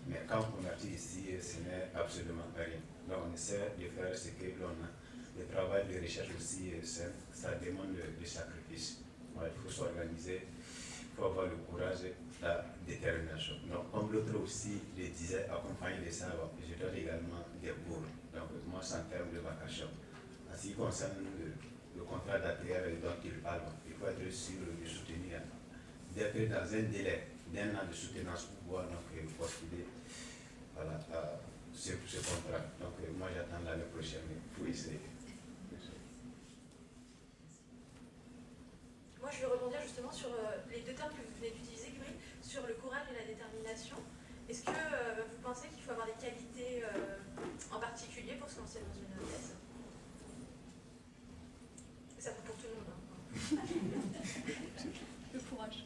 Mais quand on convertit ici, ce n'est absolument rien. Donc, on essaie de faire ce que l'on a. Le travail de recherche aussi, ça demande des sacrifices. il faut s'organiser, il faut avoir le courage, la détermination. Donc, comme l'autre aussi le disait, accompagné de ça, je donne également des cours. Donc, moi, c'est en termes de vacation. En ce qui concerne le, contrat d'ATR dont il parle, il faut être sûr de soutenir, d'être dans un délai d'un an de soutenance pour pouvoir donc, postuler voilà, ce, contrat. Donc, moi, j'attends l'année prochaine pour essayer. Moi, je veux rebondir justement sur euh, les deux termes que vous venez d'utiliser, sur le courage et la détermination. Est-ce que euh, vous pensez qu'il faut avoir des qualités euh, en particulier pour se lancer dans une thèse Ça vaut pour tout le monde. Hein. le courage.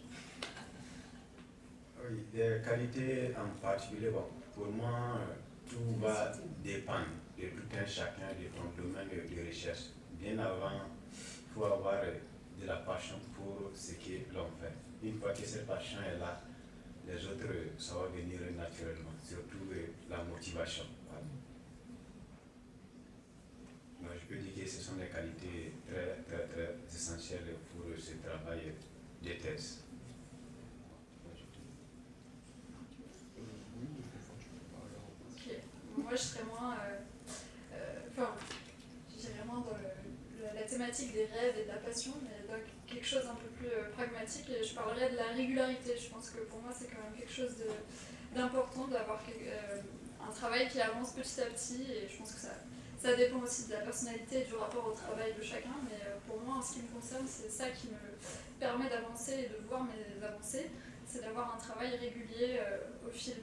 Oui, des qualités en particulier, bon, pour moi, tout va dépendre de tout un chacun de ton domaine de recherche. Bien avant, il faut avoir de la passion pour ce que l'on fait. Une fois que cette passion est là, les autres, ça va venir naturellement, surtout la motivation. Je peux dire que ce sont des qualités très, très, très essentielles pour ce travail de thèse. Moi, je serais moins. Euh, enfin, je dirais moins dans la thématique des rêves et de la passion, mais quelque chose un peu plus euh, pragmatique et je parlerai de la régularité. Je pense que pour moi c'est quand même quelque chose d'important d'avoir euh, un travail qui avance petit à petit et je pense que ça, ça dépend aussi de la personnalité et du rapport au travail de chacun, mais euh, pour moi en ce qui me concerne c'est ça qui me permet d'avancer et de voir mes avancées, c'est d'avoir un travail régulier au fil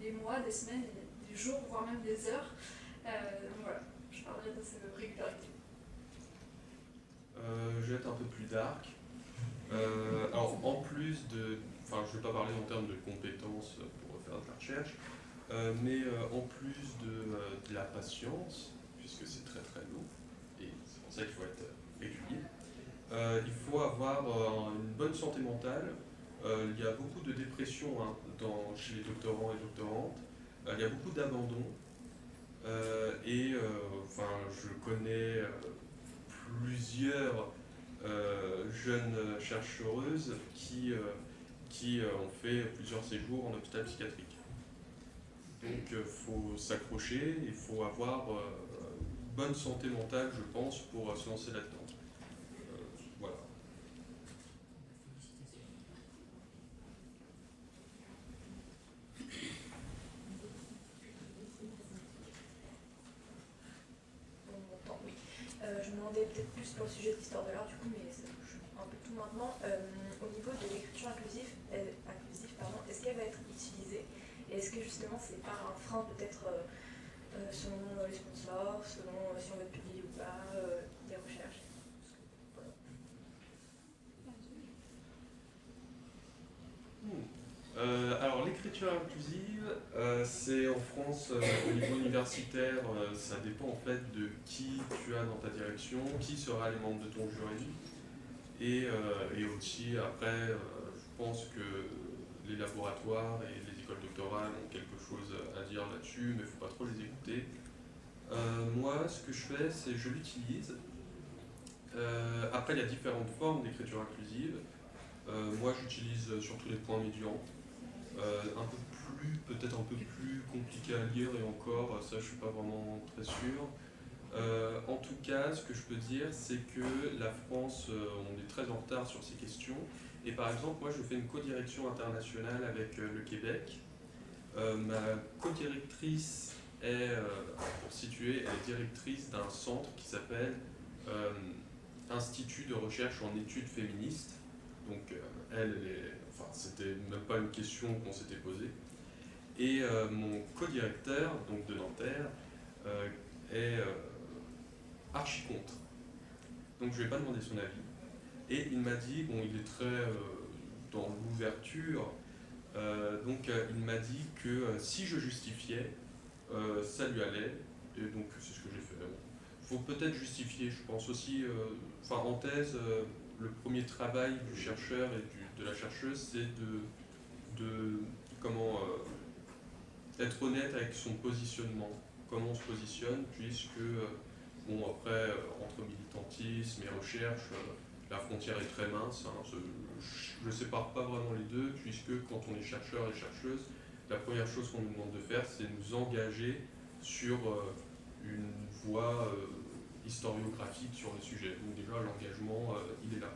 des, mois, des semaines, des, jours, voire même des heures. voilà, je parlerai de cette régularité. Euh, je vais être un peu plus dark. Euh, alors, en plus de. Enfin, je ne vais pas parler en termes de compétences pour faire de la recherche, euh, mais en plus de, la patience, puisque c'est très très lourd, et c'est pour ça qu'il faut être régulier, il faut avoir une bonne santé mentale. il y a beaucoup de dépression hein, dans, chez les doctorants et doctorantes. il y a beaucoup d'abandon. et enfin, je connais plusieurs euh, jeunes chercheuses qui, euh, qui euh, ont fait plusieurs séjours en hôpital psychiatrique. Donc il faut s'accrocher, il faut avoir bonne santé mentale, je pense, pour se lancer là-dedans. voilà. je me demandais peut-être pour le sujet de l'histoire de l'art, du coup, mais ça touche un peu tout maintenant. Euh, au niveau de l'écriture inclusive, euh, inclusive est-ce qu'elle va être utilisée? Et est-ce que justement c'est pas un frein peut-être euh, selon les sponsors, selon si on veut publier ou pas des recherches? Euh, alors l'écriture inclusive, euh, c'est en France euh, au niveau universitaire, ça dépend en fait de qui tu as dans ta direction, qui sera les membres de ton jury. Et, et aussi après, je pense que les laboratoires et les écoles doctorales ont quelque chose à dire là-dessus, mais il ne faut pas trop les écouter. moi, ce que je fais, c'est je l'utilise. après, il y a différentes formes d'écriture inclusive. moi, j'utilise surtout les points médians. Euh, un peu plus, peut-être un peu plus compliqué à lire et encore, ça je suis pas vraiment très sûr. Euh, en tout cas, ce que je peux dire, c'est que la France, euh, on est très en retard sur ces questions. Et par exemple, moi je fais une co-direction internationale avec le Québec. ma co-directrice est, pour situer, elle est directrice d'un centre qui s'appelle Institut de recherche en études féministes. Donc elle est c'était même pas une question qu'on s'était posée. Et euh, mon co-directeur, donc de Nanterre, euh, est euh, archi contre. Donc je lui ai pas demandé son avis. Et il m'a dit, bon, il est très dans l'ouverture, donc il m'a dit que si je justifiais, ça lui allait, et donc c'est ce que j'ai fait. Il faut peut-être justifier, je pense aussi, enfin en le premier travail du chercheur et de la chercheuse, c'est de, de, comment être honnête avec son positionnement, comment on se positionne, puisque, bon après, entre militantisme et recherche, la frontière est très mince, hein, je ne sépare pas vraiment les deux, puisque quand on est chercheur et chercheuse, la première chose qu'on nous demande de faire, c'est nous engager sur euh, une voie euh, historiographique sur le sujet. Donc déjà, l'engagement, euh, il est là.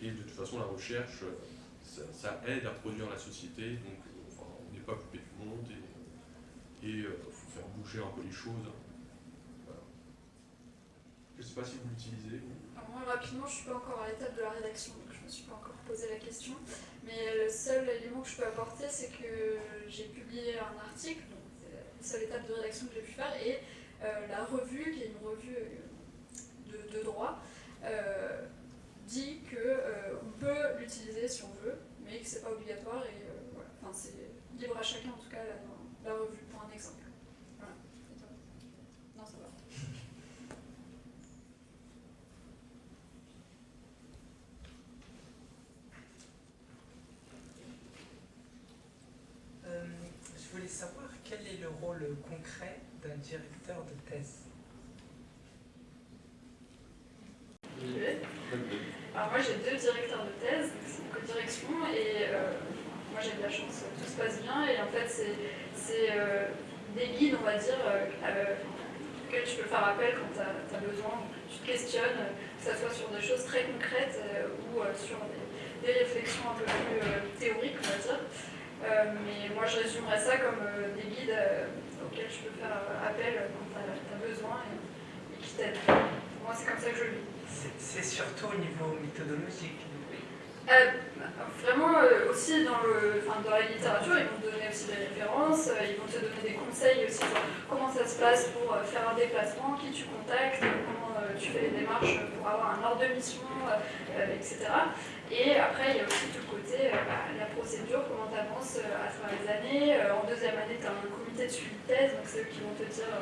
Et de toute façon, la recherche, ça, aide à produire la société, donc on n'est pas coupé du monde, et il faut faire bouger un peu les choses. Je ne sais pas si vous l'utilisez. Moi, rapidement, je ne suis pas encore à l'étape de la rédaction, donc je ne me suis pas encore posé la question. Mais le seul élément que je peux apporter, c'est que j'ai publié un article, c'est la seule étape de rédaction que j'ai pu faire, et euh, la revue, qui est une revue euh, de, droit, euh, dit qu'on peut l'utiliser si on veut, mais que ce n'est pas obligatoire, et voilà. enfin, c'est libre à chacun en tout cas la, la revue, pour un exemple. Voilà. Non, ça va. je voulais savoir quel est le rôle concret d'un directeur de thèse? Alors moi j'ai deux directeurs de thèse, c'est une co-direction et euh, moi j'ai de la chance, tout se passe bien et en fait c'est euh, des guides on va dire euh, auxquels tu peux faire appel quand tu as, besoin, tu te questionnes, que ce soit sur des choses très concrètes ou sur des, réflexions un peu plus théoriques on va dire. Mais moi, je résumerais ça comme des guides auxquels je peux faire appel quand tu as, besoin et, qui t'aident. Moi, c'est comme ça que je le vis. C'est surtout au niveau méthodologique. vraiment aussi dans, le, dans la littérature, ils vont te donner aussi des références, ils vont te donner des conseils aussi sur comment ça se passe pour faire un déplacement, qui tu contactes, comment tu fais les démarches pour avoir un ordre de mission, etc. Et après, il y a aussi tout le côté, euh, bah, la procédure, comment tu avances euh, à travers les années. Euh, en deuxième année, tu as un comité de suivi de thèse, donc c'est eux qui vont te dire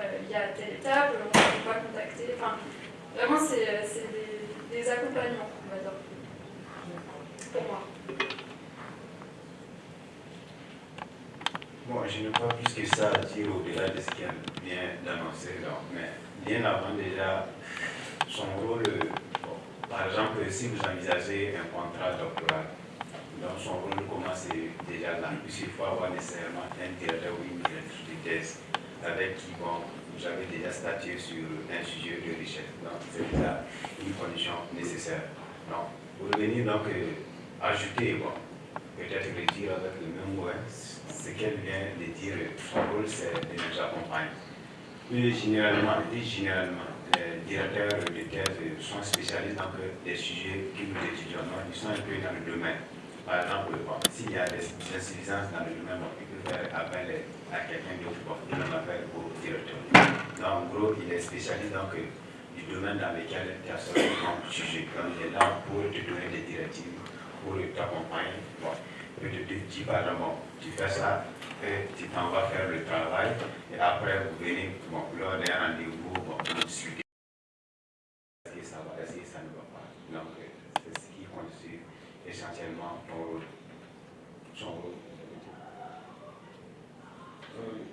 il y a telle étape, on ne peut pas contacter. Vraiment, c'est des, des, accompagnements, on va dire, pour moi. Bon, je n'ai pas plus que ça à dire au-delà de ce qui vient d'annoncer, mais bien avant déjà, son rôle par exemple, si vous envisagez un contrat doctoral, dans son rôle commence déjà là, puisqu'il faut avoir nécessairement un directeur ou une directrice de thèse avec qui bon, avez déjà statué sur un sujet de recherche. Donc, c'est déjà une condition nécessaire. Donc, pour venir donc euh, ajouter, bon, peut-être le dire avec le même mot, hein, ce qu'elle vient de dire, son rôle c'est de nous accompagner. Plus généralement, généralement, les directeurs de thèse sont spécialistes dans des sujets que nous étudions. ils sont un peu dans le domaine. Par exemple, s'il y a des insuffisances dans le domaine, il peut faire appel à quelqu'un d'autre, pour il en appelle au directeur. Donc, en gros, il est spécialiste donc, du domaine dans lequel tu as ton sujet. Donc, il est là pour te donner des directives, pour t'accompagner. Bon, tu fais ça, et tu t'en vas faire le travail, et après vous venez, bon, lors d'un rendez-vous, bon, vous essentiellement ton rôle, son rôle. Euh,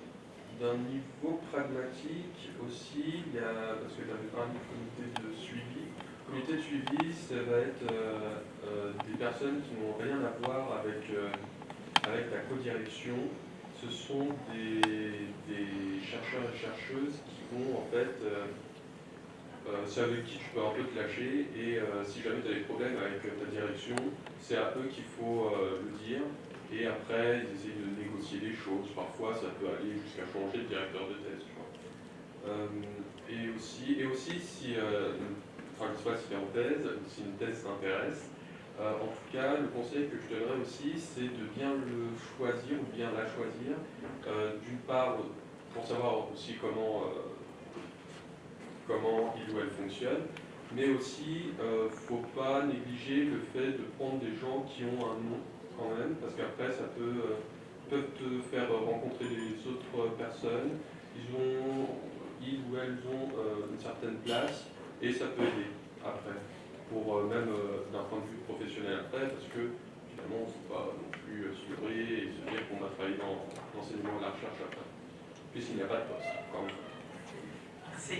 d'un niveau pragmatique aussi, il y a, parce que tu avais parlé du comité de suivi. Le comité de suivi, ça va être euh, euh, des personnes qui n'ont rien à voir avec, avec la co-direction. Ce sont des, des, chercheurs et chercheuses qui vont en fait euh, c'est avec qui tu peux un peu te lâcher et euh, si jamais tu as des problèmes avec ta direction, c'est à eux qu'il faut euh, le dire et après ils essayent de négocier des choses. Parfois ça peut aller jusqu'à changer de directeur de thèse. et, aussi, et aussi si, enfin je sais pas si en thèse, si une thèse t'intéresse, en tout cas le conseil que je donnerais aussi c'est de bien le choisir ou bien la choisir. D'une part pour savoir aussi comment comment il ou elle fonctionne, mais aussi, il euh, ne faut pas négliger le fait de prendre des gens qui ont un nom quand même, parce qu'après, ça peut, euh, peuvent te faire rencontrer les autres personnes. Ils, ont, ils ou elles ont euh, une certaine place et ça peut aider après, pour euh, même d'un point de vue professionnel après, parce que finalement, on ne faut pas non plus se leurrer et se dire qu'on va travailler dans l'enseignement et la recherche après, puisqu'il n'y a pas de poste quand même. Merci.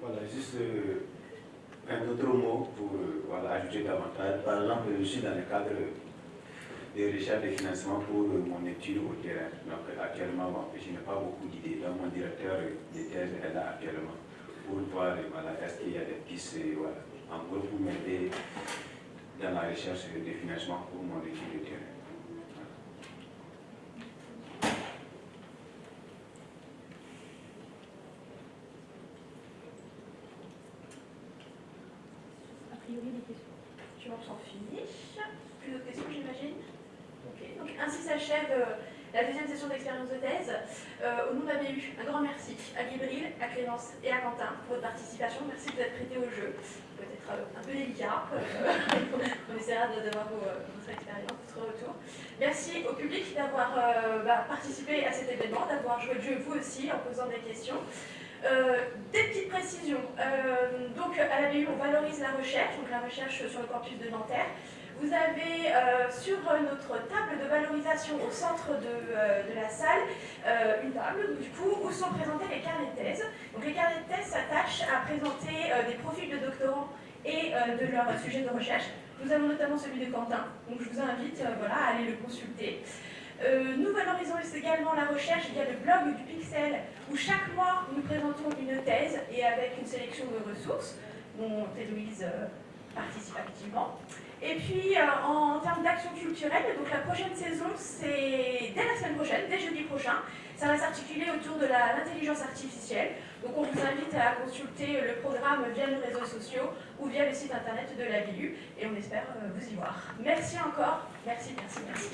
Voilà, juste un autre mot pour euh, voilà, ajouter davantage. Par exemple, je suis dans le cadre des recherches de financement pour euh, mon étude au terrain. Donc actuellement, je n'ai pas beaucoup d'idées. Donc mon directeur de thèse est là actuellement pour voir voilà, est-ce qu'il y a des pistes voilà, en gros pour m'aider dans la recherche de financement pour mon étude au terrain. Tu m'en s'en finis. Plus d'autres questions, j'imagine Ok, donc ainsi s'achève euh, la deuxième de thèse. Euh, au nom de la BU, un grand merci à Gabriel, à Clémence et à Quentin pour votre participation. Merci de vous être prêtés au jeu. Peut-être euh, un peu délicat. on essaiera d'avoir votre expérience, votre retour. Merci au public d'avoir bah, participé à cet événement, d'avoir joué le jeu vous aussi en posant des questions. Euh, des petites précisions. Euh, donc à la BU, on valorise la recherche, donc la recherche sur le campus de Nanterre. Vous avez euh, sur notre table de valorisation au centre de, la salle une table du coup, où sont présentés les carnets de thèse. Donc les carnets de thèse s'attachent à présenter des profils de doctorants et de leur sujet de recherche. Nous avons notamment celui de Quentin, donc je vous invite voilà, à aller le consulter. Euh, nous valorisons également la recherche via le blog du Pixel, où chaque mois nous présentons une thèse et avec une sélection de ressources, dont Héloïse euh, participe activement. Et puis euh, en termes d'action culturelle, donc la prochaine saison, c'est dès la semaine prochaine, dès jeudi prochain, ça va s'articuler autour de l'intelligence artificielle. Donc on vous invite à consulter le programme via nos réseaux sociaux ou via le site internet de la BU et on espère vous y voir. Merci encore, merci, merci, merci.